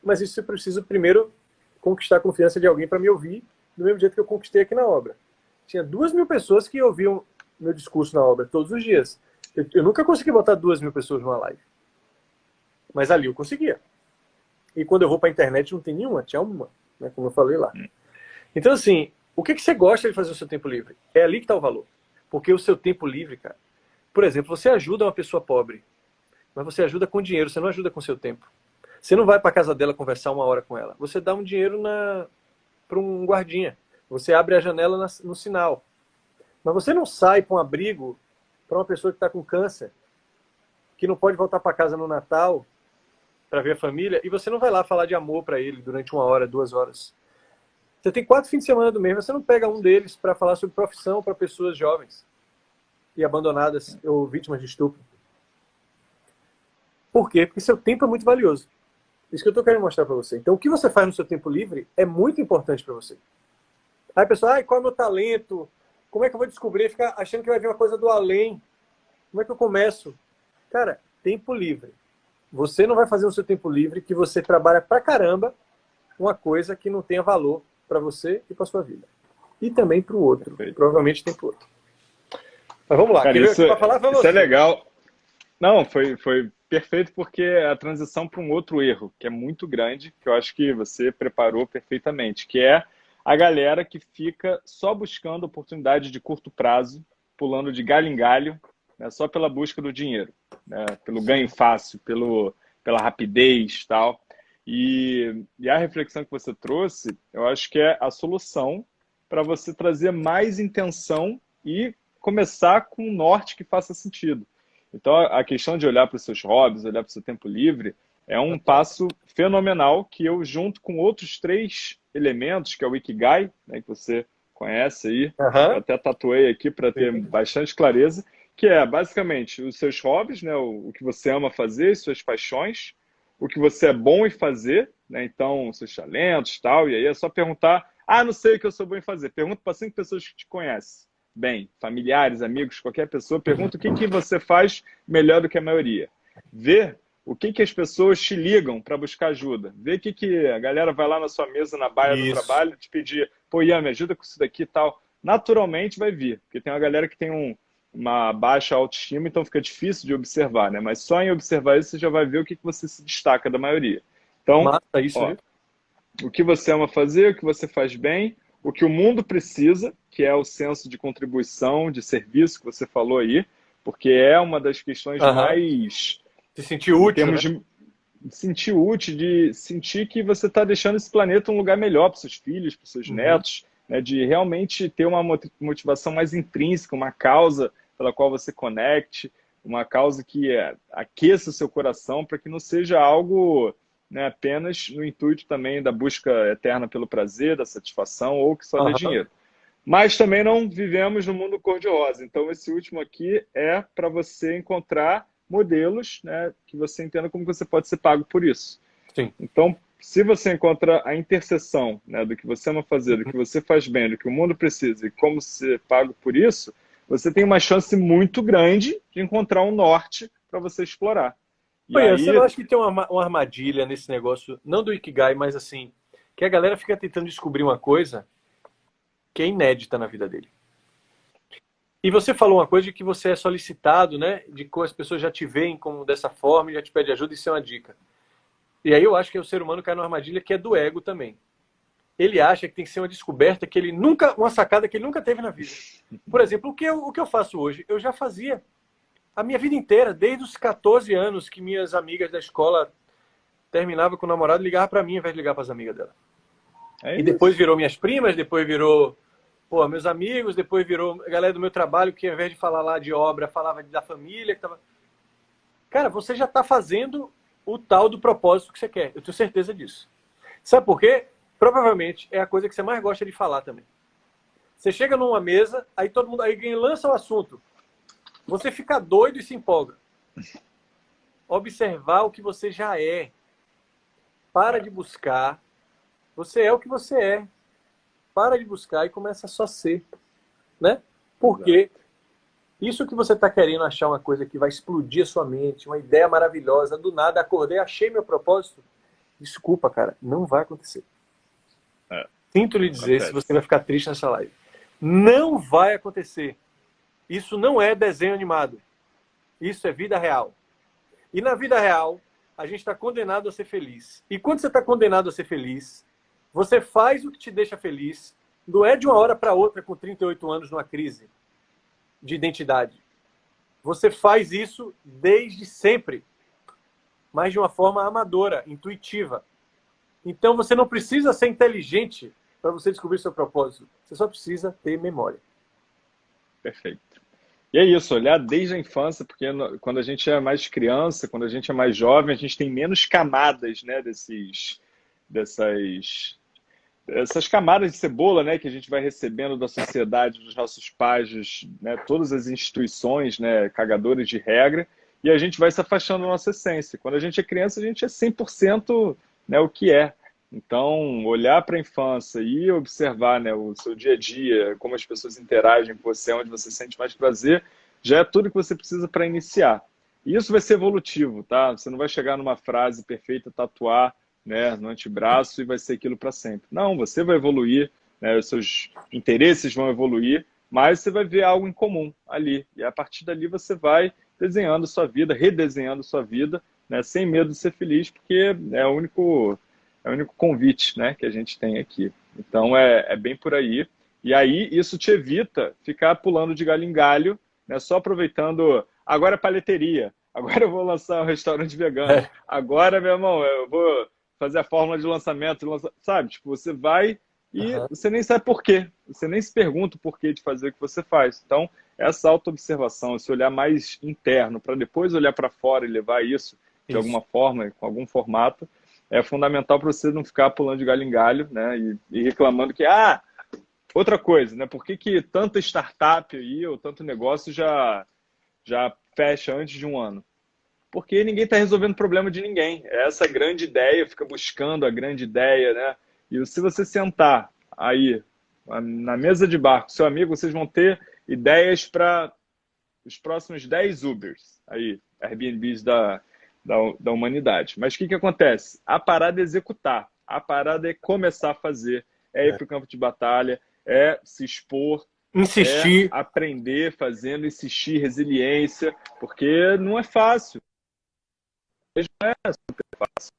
Mas isso eu preciso primeiro conquistar a confiança de alguém para me ouvir do mesmo jeito que eu conquistei aqui na obra. Tinha duas mil pessoas que ouviam meu discurso na obra todos os dias. Eu, eu nunca consegui botar duas mil pessoas numa live. Mas ali eu conseguia. E quando eu vou para a internet não tem nenhuma, tinha uma, né, como eu falei lá. Então assim, o que, que você gosta de fazer no seu tempo livre? É ali que está o valor. Porque o seu tempo livre, cara, por exemplo, você ajuda uma pessoa pobre, mas você ajuda com dinheiro, você não ajuda com seu tempo. Você não vai para casa dela conversar uma hora com ela. Você dá um dinheiro para um guardinha. Você abre a janela na, no sinal. Mas você não sai para um abrigo para uma pessoa que está com câncer, que não pode voltar para casa no Natal, para ver a família, e você não vai lá falar de amor para ele durante uma hora, duas horas. Você tem quatro fins de semana do mês, você não pega um deles para falar sobre profissão para pessoas jovens e abandonadas ou vítimas de estupro. Por quê? Porque seu tempo é muito valioso. Isso que eu estou querendo mostrar para você. Então, o que você faz no seu tempo livre é muito importante para você. Aí, pessoal, ah, qual é o meu talento? Como é que eu vou descobrir? Ficar achando que vai vir uma coisa do além. Como é que eu começo? Cara, tempo livre. Você não vai fazer no seu tempo livre que você trabalha pra caramba uma coisa que não tenha valor para você e para sua vida. E também para o outro. Perfeito. Provavelmente tem para outro. Mas vamos lá. Cara, isso, falar, isso é legal. Não, foi, foi perfeito porque a transição para um outro erro, que é muito grande, que eu acho que você preparou perfeitamente, que é a galera que fica só buscando oportunidade de curto prazo, pulando de galho em galho, né, só pela busca do dinheiro, né, pelo ganho fácil, pelo, pela rapidez tal. E, e a reflexão que você trouxe, eu acho que é a solução para você trazer mais intenção e começar com um norte que faça sentido. Então, a questão de olhar para os seus hobbies, olhar para o seu tempo livre, é um passo fenomenal que eu, junto com outros três elementos, que é o Ikigai, né, que você conhece aí, uhum. até tatuei aqui para ter bastante clareza, que é basicamente os seus hobbies, né, o, o, que você ama fazer, suas paixões, o que você é bom em fazer, né, então seus talentos tal, e aí é só perguntar, ah, não sei o que eu sou bom em fazer, pergunta para cinco pessoas que te conhecem bem, familiares, amigos, qualquer pessoa, pergunta o que, que você faz melhor do que a maioria. Vê o que, que as pessoas te ligam para buscar ajuda. Vê o que, que a galera vai lá na sua mesa, na baia isso. do trabalho, te pedir, pô, Ian, me ajuda com isso daqui e tal. Naturalmente vai vir, porque tem uma galera que tem um, uma baixa autoestima, então fica difícil de observar, né? Mas só em observar isso você já vai ver o que, que você se destaca da maioria. Então, Mata isso, ó, o que você ama fazer, o que você faz bem, o que o mundo precisa, que é o senso de contribuição, de serviço que você falou aí, porque é uma das questões uhum. mais... Se sentir útil, né? de sentir útil, de sentir que você está deixando esse planeta um lugar melhor para seus filhos, para seus uhum. netos, né? de realmente ter uma motivação mais intrínseca, uma causa pela qual você conecte, uma causa que é, aqueça o seu coração para que não seja algo né, apenas no intuito também da busca eterna pelo prazer, da satisfação ou que só uhum. dê dinheiro. Mas também não vivemos no mundo cor-de-rosa. Então, esse último aqui é para você encontrar modelos né, que você entenda como você pode ser pago por isso. Sim. Então, se você encontra a interseção né, do que você ama fazer, do que você faz bem, do que o mundo precisa e como ser pago por isso, você tem uma chance muito grande de encontrar um norte para você explorar. E aí... Você não acha que tem uma, uma armadilha nesse negócio, não do Ikigai, mas assim, que a galera fica tentando descobrir uma coisa que é inédita na vida dele. E você falou uma coisa de que você é solicitado, né? De que as pessoas já te veem como dessa forma e já te pedem ajuda, isso é uma dica. E aí eu acho que o ser humano cai numa armadilha que é do ego também. Ele acha que tem que ser uma descoberta que ele nunca, uma sacada que ele nunca teve na vida. Por exemplo, o que eu, o que eu faço hoje? Eu já fazia a minha vida inteira, desde os 14 anos que minhas amigas da escola terminavam com o namorado, ligava para mim ao invés de ligar para as amigas dela. É e depois virou minhas primas, depois virou pô, meus amigos, depois virou a galera do meu trabalho que ao invés de falar lá de obra, falava da família. Que tava... Cara, você já está fazendo o tal do propósito que você quer. Eu tenho certeza disso. Sabe por quê? Provavelmente é a coisa que você mais gosta de falar também. Você chega numa mesa, aí todo mundo aí lança o assunto. Você fica doido e se empolga. Observar o que você já é. Para de buscar. Você é o que você é. Para de buscar e começa a só ser. Né? Porque isso que você está querendo achar uma coisa que vai explodir a sua mente, uma ideia maravilhosa, do nada acordei, achei meu propósito. Desculpa, cara, não vai acontecer. É. Sinto lhe dizer Acontece. se você vai ficar triste nessa live. Não vai acontecer. Isso não é desenho animado. Isso é vida real. E na vida real, a gente está condenado a ser feliz. E quando você está condenado a ser feliz, você faz o que te deixa feliz. Não é de uma hora para outra com 38 anos numa crise de identidade. Você faz isso desde sempre, mas de uma forma amadora, intuitiva. Então você não precisa ser inteligente para você descobrir seu propósito. Você só precisa ter memória. Perfeito. E é isso, olhar desde a infância, porque quando a gente é mais criança, quando a gente é mais jovem, a gente tem menos camadas, né, desses, dessas, essas camadas de cebola, né, que a gente vai recebendo da sociedade, dos nossos pais, né, todas as instituições, né, cagadores de regra, e a gente vai se afastando da nossa essência. Quando a gente é criança, a gente é 100% né, o que é. Então, olhar para a infância e observar né, o seu dia a dia, como as pessoas interagem com você, onde você sente mais prazer, já é tudo que você precisa para iniciar. E isso vai ser evolutivo, tá? Você não vai chegar numa frase perfeita, tatuar né, no antebraço e vai ser aquilo para sempre. Não, você vai evoluir, né, os seus interesses vão evoluir, mas você vai ver algo em comum ali. E a partir dali você vai desenhando sua vida, redesenhando sua vida, né, sem medo de ser feliz, porque é o único é o único convite né, que a gente tem aqui. Então é, é bem por aí. E aí isso te evita ficar pulando de galho em galho, né, só aproveitando. Agora é palheteria, agora eu vou lançar um restaurante vegano, é. agora, meu irmão, eu vou fazer a fórmula de lançamento, sabe? Tipo, você vai e uhum. você nem sabe por quê, você nem se pergunta o porquê de fazer o que você faz. Então, essa auto-observação, esse olhar mais interno, para depois olhar para fora e levar isso de isso. alguma forma, com algum formato, é fundamental para você não ficar pulando de galho em galho, né? E, e, reclamando que, ah, outra coisa, né? Por que, que tanta startup aí ou tanto negócio já, já fecha antes de um ano? Porque ninguém está resolvendo o problema de ninguém. É essa grande ideia, fica buscando a grande ideia, né? E se você sentar aí na mesa de bar com seu amigo, vocês vão ter ideias para os próximos 10 Ubers, aí, Airbnbs da, da, da humanidade. Mas o que, que acontece? A parada é executar, a parada é começar a fazer, é ir é. para o campo de batalha, é se expor, insistir, é aprender fazendo, insistir, resiliência, porque não é fácil. É super fácil.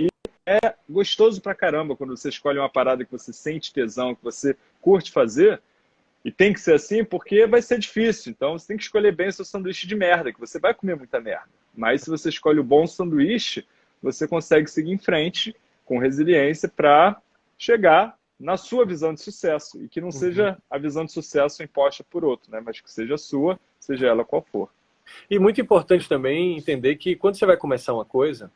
E é gostoso pra caramba quando você escolhe uma parada que você sente tesão, que você curte fazer. E tem que ser assim porque vai ser difícil. Então você tem que escolher bem o seu sanduíche de merda, que você vai comer muita merda. Mas se você escolhe o bom sanduíche, você consegue seguir em frente com resiliência para chegar na sua visão de sucesso e que não uhum. seja a visão de sucesso imposta por outro, né? mas que seja a sua, seja ela qual for. E muito importante também entender que quando você vai começar uma coisa,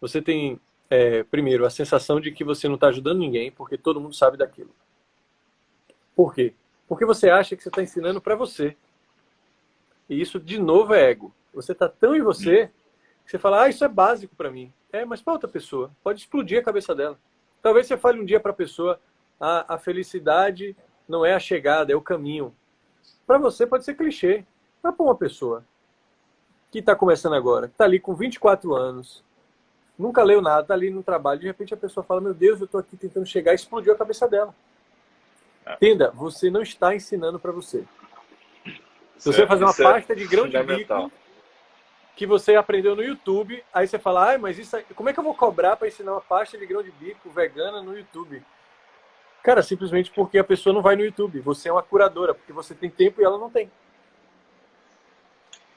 você tem, é, primeiro, a sensação de que você não está ajudando ninguém porque todo mundo sabe daquilo. Por quê? Porque você acha que você está ensinando para você. E isso, de novo, é ego. Você está tão em você que você fala, ah, isso é básico para mim. É, mas para outra pessoa, pode explodir a cabeça dela. Talvez você fale um dia para a pessoa, a, a felicidade não é a chegada, é o caminho. Para você pode ser clichê. Mas para uma pessoa que está começando agora, que está ali com 24 anos, nunca leu nada, está ali no trabalho, de repente a pessoa fala, meu Deus, eu estou aqui tentando chegar, e explodiu a cabeça dela. É. Entenda, você não está ensinando para você. Se você fazer uma é pasta de grão de bico que você aprendeu no YouTube, aí você fala, ah, mas isso, como é que eu vou cobrar para ensinar uma pasta de grão de bico vegana no YouTube? Cara, simplesmente porque a pessoa não vai no YouTube. Você é uma curadora, porque você tem tempo e ela não tem.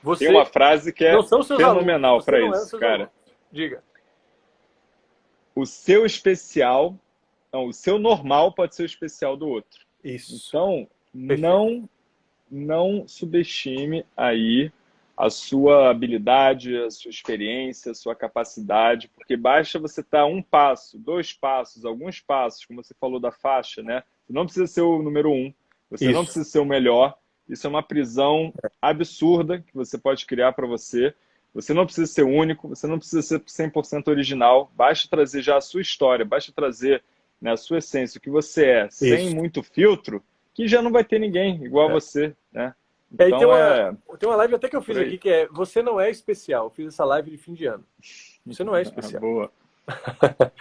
Você tem uma frase que é fenomenal para é isso, é cara. Alunos. Diga. O seu especial, não, o seu normal pode ser o especial do outro. Isso. Então, Perfeito. não não subestime aí a sua habilidade, a sua experiência, a sua capacidade, porque basta você estar um passo, dois passos, alguns passos, como você falou da faixa, né? Você não precisa ser o número um, você Isso. não precisa ser o melhor. Isso é uma prisão absurda que você pode criar para você. Você não precisa ser único, você não precisa ser 100% original. Basta trazer já a sua história, basta trazer né, a sua essência, o que você é, Isso. sem muito filtro, que já não vai ter ninguém igual é. a você, né? Então, é, tem, uma, é... tem uma live até que eu fiz aqui que é Você não é especial. Eu fiz essa live de fim de ano. Você não é especial. Boa.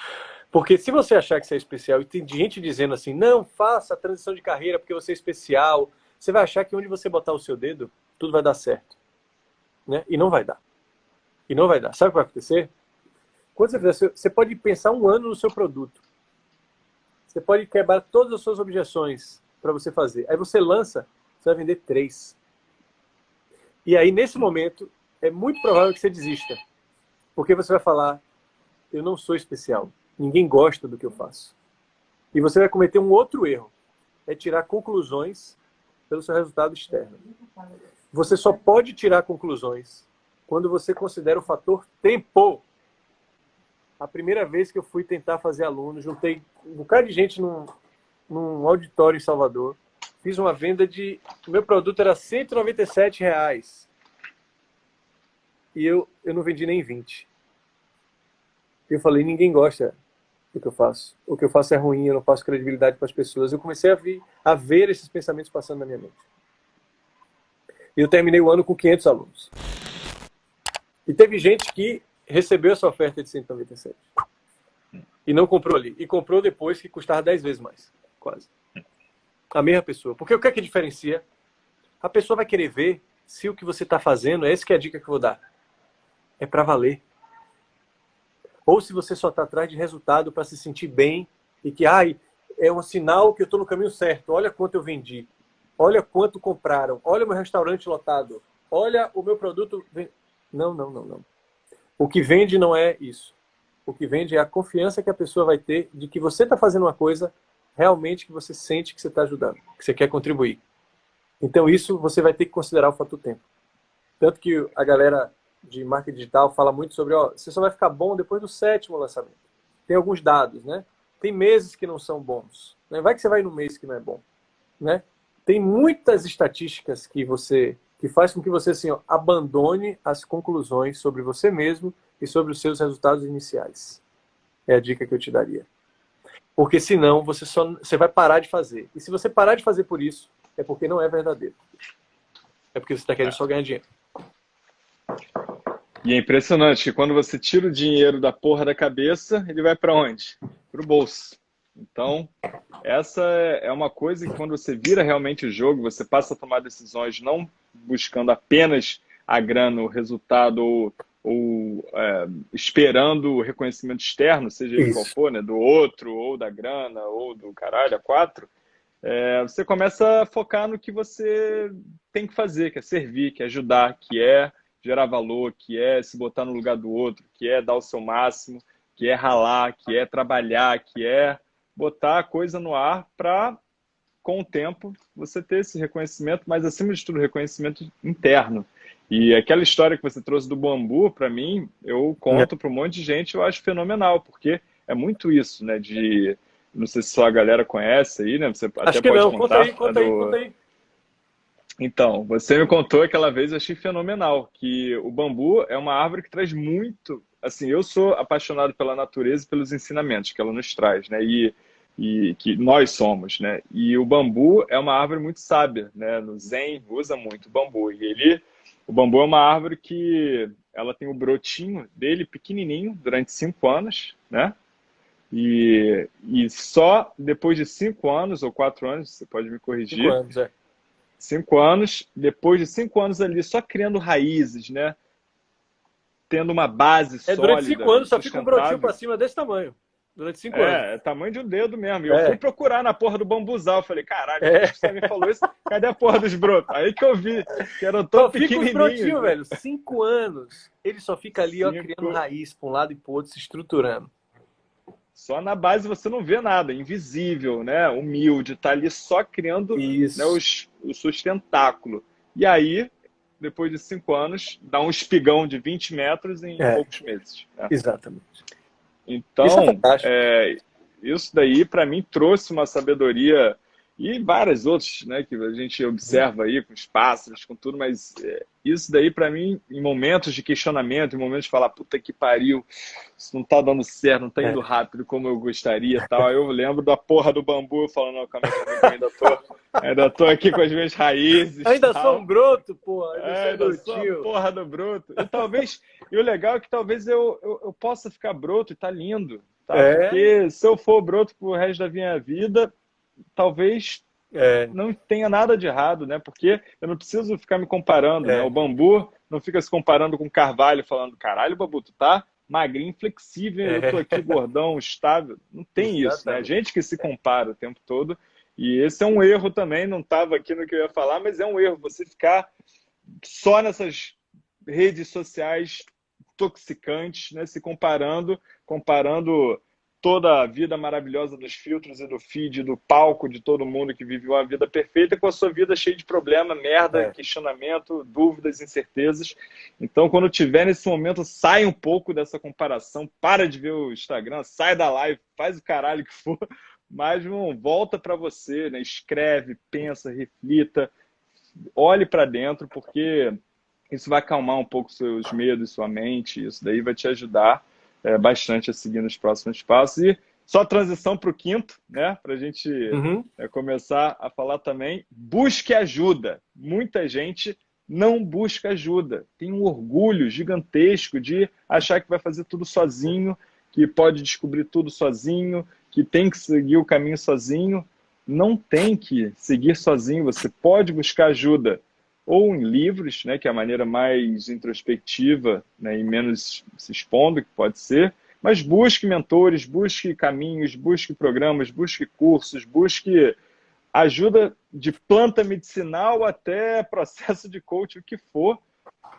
porque se você achar que você é especial e tem gente dizendo assim, não, faça a transição de carreira porque você é especial, você vai achar que onde você botar o seu dedo, tudo vai dar certo. Né? E não vai dar. E não vai dar. Sabe o que vai acontecer? Quando você fizer, você pode pensar um ano no seu produto. Você pode quebrar todas as suas objeções para você fazer. Aí você lança, você vai vender três. E aí, nesse momento, é muito provável que você desista. Porque você vai falar, eu não sou especial. Ninguém gosta do que eu faço. E você vai cometer um outro erro. É tirar conclusões pelo seu resultado externo. você só pode tirar conclusões quando você considera o fator tempo. A primeira vez que eu fui tentar fazer aluno, juntei um bocado de gente num, num auditório em Salvador, fiz uma venda de... O meu produto era 197 reais. E eu, eu não vendi nem 20. Eu falei, ninguém gosta do que eu faço. O que eu faço é ruim, eu não passo credibilidade para as pessoas. Eu comecei a, vir, a ver esses pensamentos passando na minha mente. E eu terminei o ano com 500 alunos. E teve gente que recebeu essa oferta de 197. E não comprou ali. E comprou depois que custava 10 vezes mais. Quase. A mesma pessoa. Porque o que é que diferencia? A pessoa vai querer ver se o que você está fazendo, essa que é a dica que eu vou dar, é para valer. Ou se você só está atrás de resultado para se sentir bem e que ai, é um sinal que eu estou no caminho certo. Olha quanto eu vendi. Olha quanto compraram. Olha o meu restaurante lotado. Olha o meu produto. Não, não, não, não. O que vende não é isso. O que vende é a confiança que a pessoa vai ter de que você está fazendo uma coisa realmente que você sente que você está ajudando, que você quer contribuir. Então isso você vai ter que considerar o fator tempo. Tanto que a galera de marketing digital fala muito sobre, ó, você só vai ficar bom depois do sétimo lançamento. Tem alguns dados, né? Tem meses que não são bons. Né? Vai que você vai no mês que não é bom, né? Tem muitas estatísticas que você que faz com que você assim, ó, abandone as conclusões sobre você mesmo e sobre os seus resultados iniciais. É a dica que eu te daria. Porque senão você só você vai parar de fazer. E se você parar de fazer por isso, é porque não é verdadeiro. É porque você está querendo só ganhar dinheiro. E é impressionante que quando você tira o dinheiro da porra da cabeça, ele vai para onde? Para o bolso. Então, essa é uma coisa que quando você vira realmente o jogo, você passa a tomar decisões não buscando apenas a grana, o resultado ou, ou é, esperando o reconhecimento externo, seja ele qual for, né, do outro, ou da grana, ou do caralho, a quatro, é, você começa a focar no que você tem que fazer, que é servir, que é ajudar, que é gerar valor, que é se botar no lugar do outro, que é dar o seu máximo, que é ralar, que é trabalhar, que é botar a coisa no ar para, com o tempo, você ter esse reconhecimento, mas acima de tudo, reconhecimento interno. E aquela história que você trouxe do bambu, para mim, eu conto é. para um monte de gente, eu acho fenomenal, porque é muito isso, né? De. Não sei se só a galera conhece aí, né? Você acho até que pode não. contar. Conta aí, conta aí, do... conta aí. Então, você me contou aquela vez, eu achei fenomenal, que o bambu é uma árvore que traz muito. Assim, eu sou apaixonado pela natureza e pelos ensinamentos que ela nos traz, né? E, e que nós somos, né? E o bambu é uma árvore muito sábia, né? No Zen usa muito o bambu. E ele, o bambu é uma árvore que ela tem o brotinho dele pequenininho durante cinco anos, né? E, e só depois de cinco anos ou quatro anos, você pode me corrigir. Cinco anos, é Cinco anos, depois de cinco anos ali só criando raízes, né? Tendo uma base é, sólida. Durante cinco anos só fica um brotinho para cima desse tamanho. Durante cinco é, anos. É, tamanho de um dedo mesmo. E eu é. fui procurar na porra do bambuzal. Falei, caralho, é. você me falou isso? Cadê a porra dos brotos? Aí que eu vi, que eram tão pequenininhos. Fica brotinhos, velho. Cinco anos. Ele só fica ali, cinco... ó, criando raiz para um lado e para outro, se estruturando. Só na base você não vê nada, invisível, né? Humilde, tá ali só criando né, os, o sustentáculo. E aí, depois de cinco anos, dá um espigão de 20 metros em é. poucos meses. Né? Exatamente. Então, isso, é é, isso daí, para mim, trouxe uma sabedoria e várias outras, né, que a gente observa aí com os pássaros, com tudo, mas é, isso daí para mim, em momentos de questionamento, em momentos de falar, puta que pariu, isso não tá dando certo, não tá indo é. rápido como eu gostaria tal, eu lembro da porra do bambu, falando, não, calma aí, eu ainda tô, ainda tô aqui com as minhas raízes. Ainda tal. sou um broto, porra, ainda, é, ainda sou a porra do broto. E talvez, e o legal é que talvez eu, eu, eu possa ficar broto e tá lindo, tá? É. Porque se eu for broto pro resto da minha vida, talvez é. não tenha nada de errado, né? Porque eu não preciso ficar me comparando, é. né? O bambu não fica se comparando com o carvalho, falando, caralho, Babu, tu tá magrinho, flexível, é. eu tô aqui gordão, estável. Não tem Exatamente. isso, né? A gente que se compara o tempo todo. E esse é um erro também, não estava aqui no que eu ia falar, mas é um erro você ficar só nessas redes sociais toxicantes, né? Se comparando, comparando toda a vida maravilhosa dos filtros e do feed, do palco de todo mundo que viveu uma vida perfeita, com a sua vida cheia de problema, merda, é. questionamento, dúvidas, incertezas. Então, quando tiver nesse momento, sai um pouco dessa comparação, para de ver o Instagram, sai da live, faz o caralho que for, mas irmão, volta para você, né? escreve, pensa, reflita, olhe para dentro, porque isso vai acalmar um pouco seus medos, sua mente, isso daí vai te ajudar é, bastante a seguir nos próximos passos. E só transição para o quinto, né? Para a gente uhum. é, começar a falar também. Busque ajuda. Muita gente não busca ajuda. Tem um orgulho gigantesco de achar que vai fazer tudo sozinho, que pode descobrir tudo sozinho, que tem que seguir o caminho sozinho. Não tem que seguir sozinho. Você pode buscar ajuda ou em livros, né, que é a maneira mais introspectiva né, e menos se expondo, que pode ser, mas busque mentores, busque caminhos, busque programas, busque cursos, busque ajuda de planta medicinal até processo de coaching, o que for,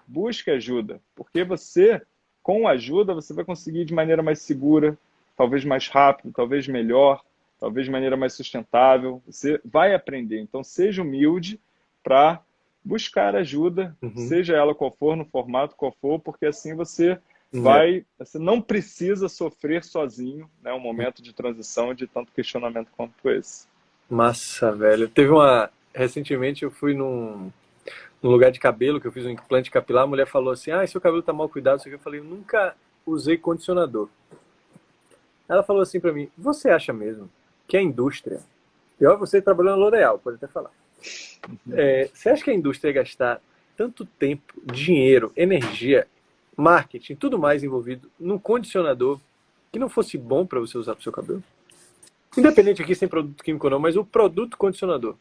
busque ajuda, porque você, com ajuda, você vai conseguir de maneira mais segura, talvez mais rápido, talvez melhor, talvez de maneira mais sustentável, você vai aprender. Então, seja humilde para buscar ajuda, uhum. seja ela qual for, no formato qual for, porque assim você uhum. vai, você não precisa sofrer sozinho, né, um momento de transição de tanto questionamento quanto esse. Massa, velho. Teve uma, recentemente eu fui num, num lugar de cabelo, que eu fiz um implante capilar, a mulher falou assim, ah, seu cabelo tá mal cuidado, eu falei, eu nunca usei condicionador. Ela falou assim para mim, você acha mesmo que a indústria, pior você trabalhando na L'Oréal, pode até falar, é, você acha que a indústria ia gastar tanto tempo, dinheiro, energia, marketing, tudo mais envolvido num condicionador que não fosse bom para você usar para o seu cabelo? Independente aqui sem produto químico ou não, mas o produto condicionador.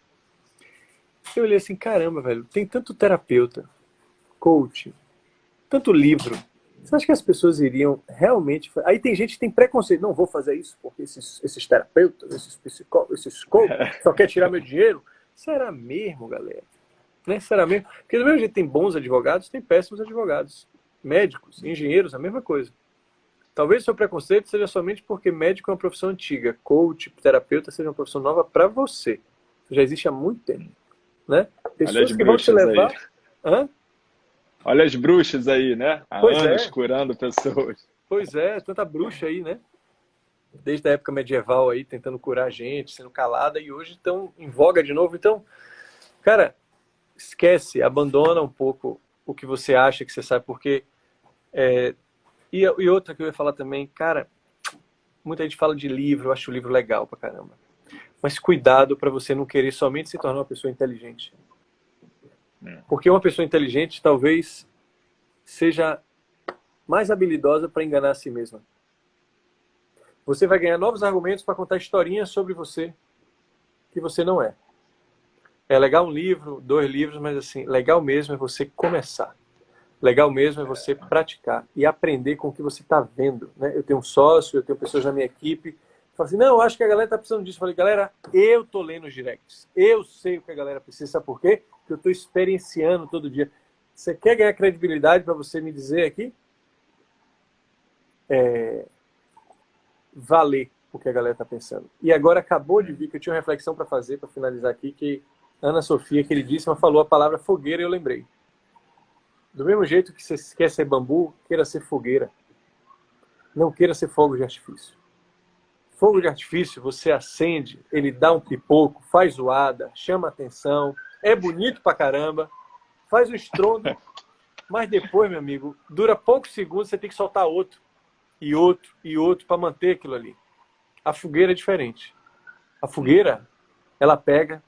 Eu olhei assim, caramba, velho, tem tanto terapeuta, coach, tanto livro. Você acha que as pessoas iriam realmente... Aí tem gente que tem preconceito. Não vou fazer isso porque esses, esses terapeutas, esses psicólogos, esses coaches só querem tirar meu dinheiro. Será mesmo, galera? Né? Será mesmo? Porque do mesmo jeito tem bons advogados, tem péssimos advogados. Médicos, engenheiros, a mesma coisa. Talvez o seu preconceito seja somente porque médico é uma profissão antiga, coach, terapeuta seja uma profissão nova para você. Já existe há muito tempo. Né? Pessoas que vão te levar... Olha as bruxas aí, né? Há pois anos é. curando pessoas. Pois é, tanta bruxa aí, né? Desde a época medieval aí, tentando curar a gente, sendo calada, e hoje estão em voga de novo. Então, cara, esquece, abandona um pouco o que você acha que você sabe, porque... É, e, e outra que eu ia falar também, cara, muita gente fala de livro, eu acho o livro legal pra caramba. Mas cuidado para você não querer somente se tornar uma pessoa inteligente. É. Porque uma pessoa inteligente talvez seja mais habilidosa para enganar a si mesma. Você vai ganhar novos argumentos para contar historinhas sobre você que você não é. É legal um livro, dois livros, mas assim, legal mesmo é você começar. Legal mesmo é você praticar e aprender com o que você está vendo. Né? Eu tenho um sócio, eu tenho pessoas na minha equipe Fala assim, não, eu acho que a galera está precisando disso. Eu falei, galera, eu tô lendo os directs. Eu sei o que a galera precisa. Sabe por quê? Porque eu estou experienciando todo dia. Você quer ganhar credibilidade para você me dizer aqui? É, valer o que a galera está pensando. E agora acabou de vir que eu tinha uma reflexão para fazer, para finalizar aqui, que Ana Sofia, queridíssima, falou a palavra fogueira e eu lembrei. Do mesmo jeito que você quer ser bambu, queira ser fogueira. Não queira ser fogo de artifício. Fogo de artifício, você acende, ele dá um pipoco, faz zoada, chama atenção, é bonito pra caramba, faz o estrondo, mas depois, meu amigo, dura poucos segundos, você tem que soltar outro e outro e outro para manter aquilo ali. A fogueira é diferente. A fogueira, ela pega,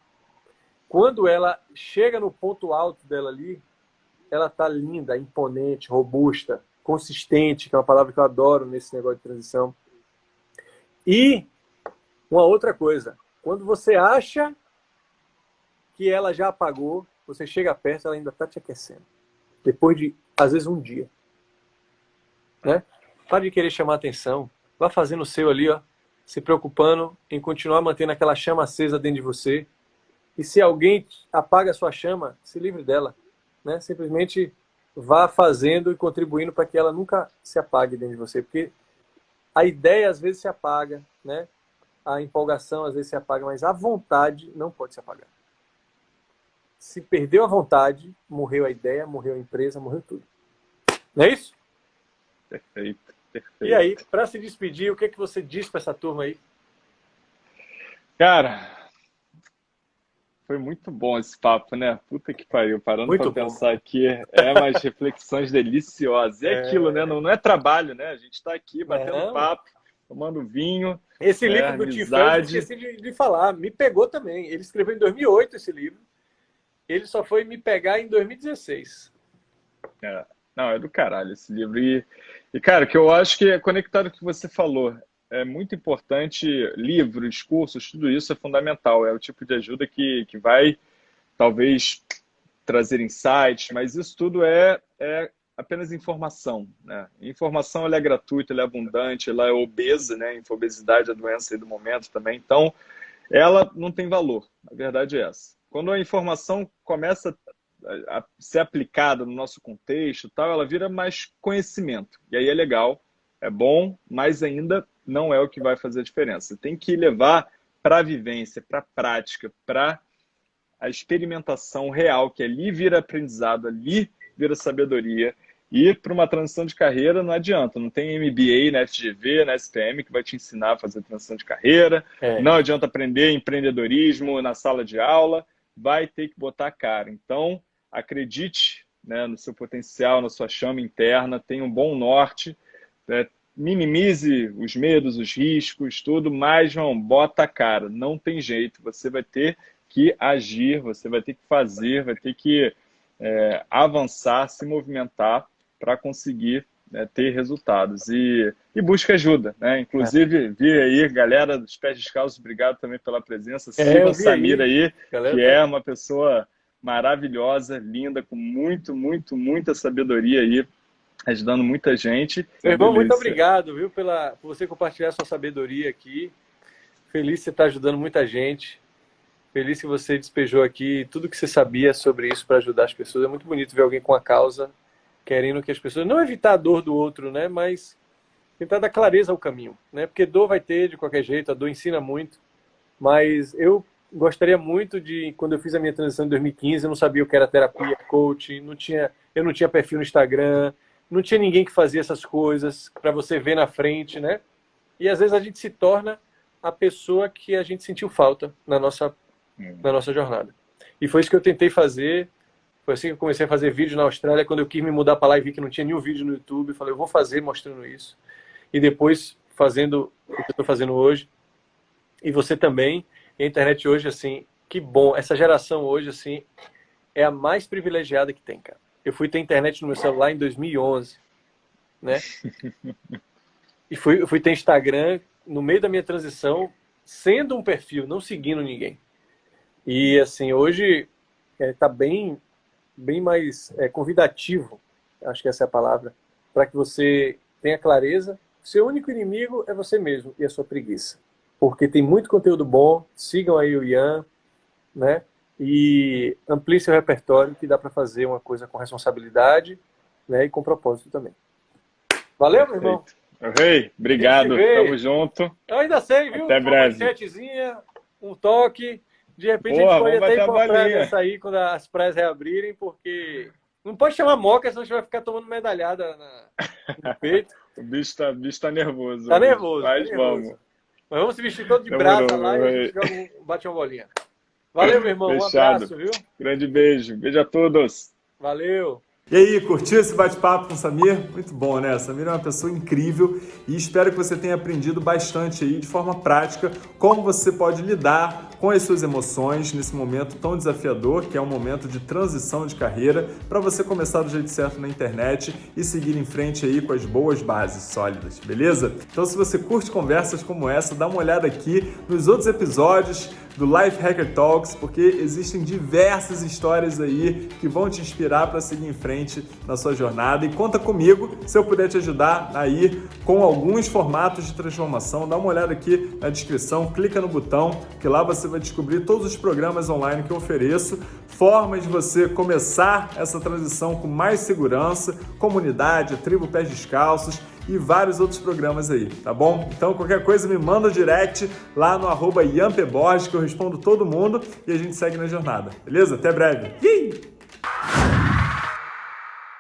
quando ela chega no ponto alto dela ali, ela tá linda, imponente, robusta, consistente, que é uma palavra que eu adoro nesse negócio de transição. E uma outra coisa, quando você acha que ela já apagou, você chega perto, ela ainda está te aquecendo. Depois de, às vezes, um dia. Né? Pare de querer chamar atenção. Vá fazendo o seu ali, ó, se preocupando em continuar mantendo aquela chama acesa dentro de você. E se alguém apaga a sua chama, se livre dela. Né? Simplesmente vá fazendo e contribuindo para que ela nunca se apague dentro de você. Porque A ideia às vezes se apaga, né? A empolgação às vezes se apaga, mas a vontade não pode se apagar. Se perdeu a vontade, morreu a ideia, morreu a empresa, morreu tudo. Não é isso? Perfeito, perfeito. E aí, para se despedir, o que, é que você diz para essa turma aí? Cara, foi muito bom esse papo, né? Puta que pariu, parando para pensar aqui, é umas reflexões deliciosas. E é, é, aquilo, né? Não, não é trabalho, né? A gente está aqui batendo papo, tomando vinho. Esse é, livro do Tim Ferriss, esqueci de, de, falar, me pegou também. Ele escreveu em 2008 esse livro. Ele só foi me pegar em 2016. É. Não, é do caralho esse livro. E, e, cara, que eu acho que é conectado com o que você falou é muito importante, livros, cursos, tudo isso é fundamental. É o tipo de ajuda que, que vai, talvez, trazer insights, mas isso tudo é, é apenas informação. Né? Informação ela é gratuita, ela é abundante, ela é obesa, né? Obesidade é a doença do momento também. Então, ela não tem valor. A verdade é essa. Quando a informação começa a ser aplicada no nosso contexto, tal, ela vira mais conhecimento. E aí é legal, é bom, mas ainda não é o que vai fazer a diferença. Tem que levar para a vivência, para a prática, para a experimentação real, que ali vira aprendizado, ali vira sabedoria. E para uma transição de carreira não adianta, não tem MBA na FGV, na SPM que vai te ensinar a fazer transição de carreira, é. não adianta aprender empreendedorismo na sala de aula, vai ter que botar a cara. Então, acredite né, no seu potencial, na sua chama interna, tenha um bom norte, né, minimize os medos, os riscos, tudo, mas, João, bota a cara, não tem jeito, você vai ter que agir, você vai ter que fazer, vai ter que é, avançar, se movimentar para conseguir né, ter resultados. E, e busca ajuda, né? Inclusive, é. vi aí, galera dos Pés Descalços, obrigado também pela presença. É, Siga o Samir aí, aí que é uma pessoa maravilhosa, linda, com muito, muito, muita sabedoria aí ajudando muita gente. Meu irmão, muito obrigado, viu, pela, por você compartilhar sua sabedoria aqui. Feliz que você está ajudando muita gente. Feliz que você despejou aqui tudo que você sabia sobre isso para ajudar as pessoas. É muito bonito ver alguém com a causa, querendo que as pessoas... Não evitar a dor do outro, né? Mas tentar dar clareza ao caminho, né? Porque dor vai ter de qualquer jeito, a dor ensina muito. Mas eu gostaria muito de... Quando eu fiz a minha transição em 2015, eu não sabia o que era terapia, coaching, não tinha, eu não tinha perfil no Instagram, não tinha ninguém que fazia essas coisas para você ver na frente, né? E às vezes a gente se torna a pessoa que a gente sentiu falta na nossa, hum. na nossa jornada. E foi isso que eu tentei fazer. Foi assim que eu comecei a fazer vídeo na Austrália, quando eu quis me mudar para lá e vi que não tinha nenhum vídeo no YouTube. Falei, eu vou fazer mostrando isso. E depois fazendo o que eu estou fazendo hoje. E você também. E a internet hoje, assim, que bom. Essa geração hoje, assim, é a mais privilegiada que tem, cara. Eu fui ter internet no meu celular em 2011, né? E fui, fui ter Instagram no meio da minha transição, sendo um perfil, não seguindo ninguém. E assim, hoje está é, bem, bem mais é, convidativo, acho que essa é a palavra, para que você tenha clareza. Seu único inimigo é você mesmo e a sua preguiça. Porque tem muito conteúdo bom, sigam aí o Ian, né? e amplie seu repertório, que dá para fazer uma coisa com responsabilidade né, e com propósito também. Valeu, Perfeito. meu irmão? Rei, obrigado, tamo junto. Eu ainda sei, viu? Até breve. Um toque, de repente Boa, a gente pode até encontrar essa aí quando as praias reabrirem, porque não pode chamar moca, senão a gente vai ficar tomando medalhada na... no peito. o bicho tá, bicho tá nervoso. Tá nervoso. Mas tá nervoso. vamos. Mas vamos se vestir todo de brasa lá e a gente joga bate uma bolinha. Valeu, meu irmão. Fechado. Um abraço, viu? Grande beijo. Beijo a todos. Valeu. E aí, curtiu esse bate-papo com o Samir? Muito bom, né? Samir é uma pessoa incrível e espero que você tenha aprendido bastante aí de forma prática como você pode lidar com as suas emoções nesse momento tão desafiador, que é um momento de transição de carreira, para você começar do jeito certo na internet e seguir em frente aí com as boas bases sólidas, beleza? Então, se você curte conversas como essa, dá uma olhada aqui nos outros episódios do Life Hacker Talks, porque existem diversas histórias aí que vão te inspirar para seguir em frente na sua jornada. E conta comigo se eu puder te ajudar aí com alguns formatos de transformação. Dá uma olhada aqui na descrição, clica no botão, que lá você vai descobrir todos os programas online que eu ofereço, formas de você começar essa transição com mais segurança, comunidade, tribo pés descalços e vários outros programas aí, tá bom? Então qualquer coisa me manda direct lá no arroba que eu respondo todo mundo e a gente segue na jornada, beleza? Até breve! Yee!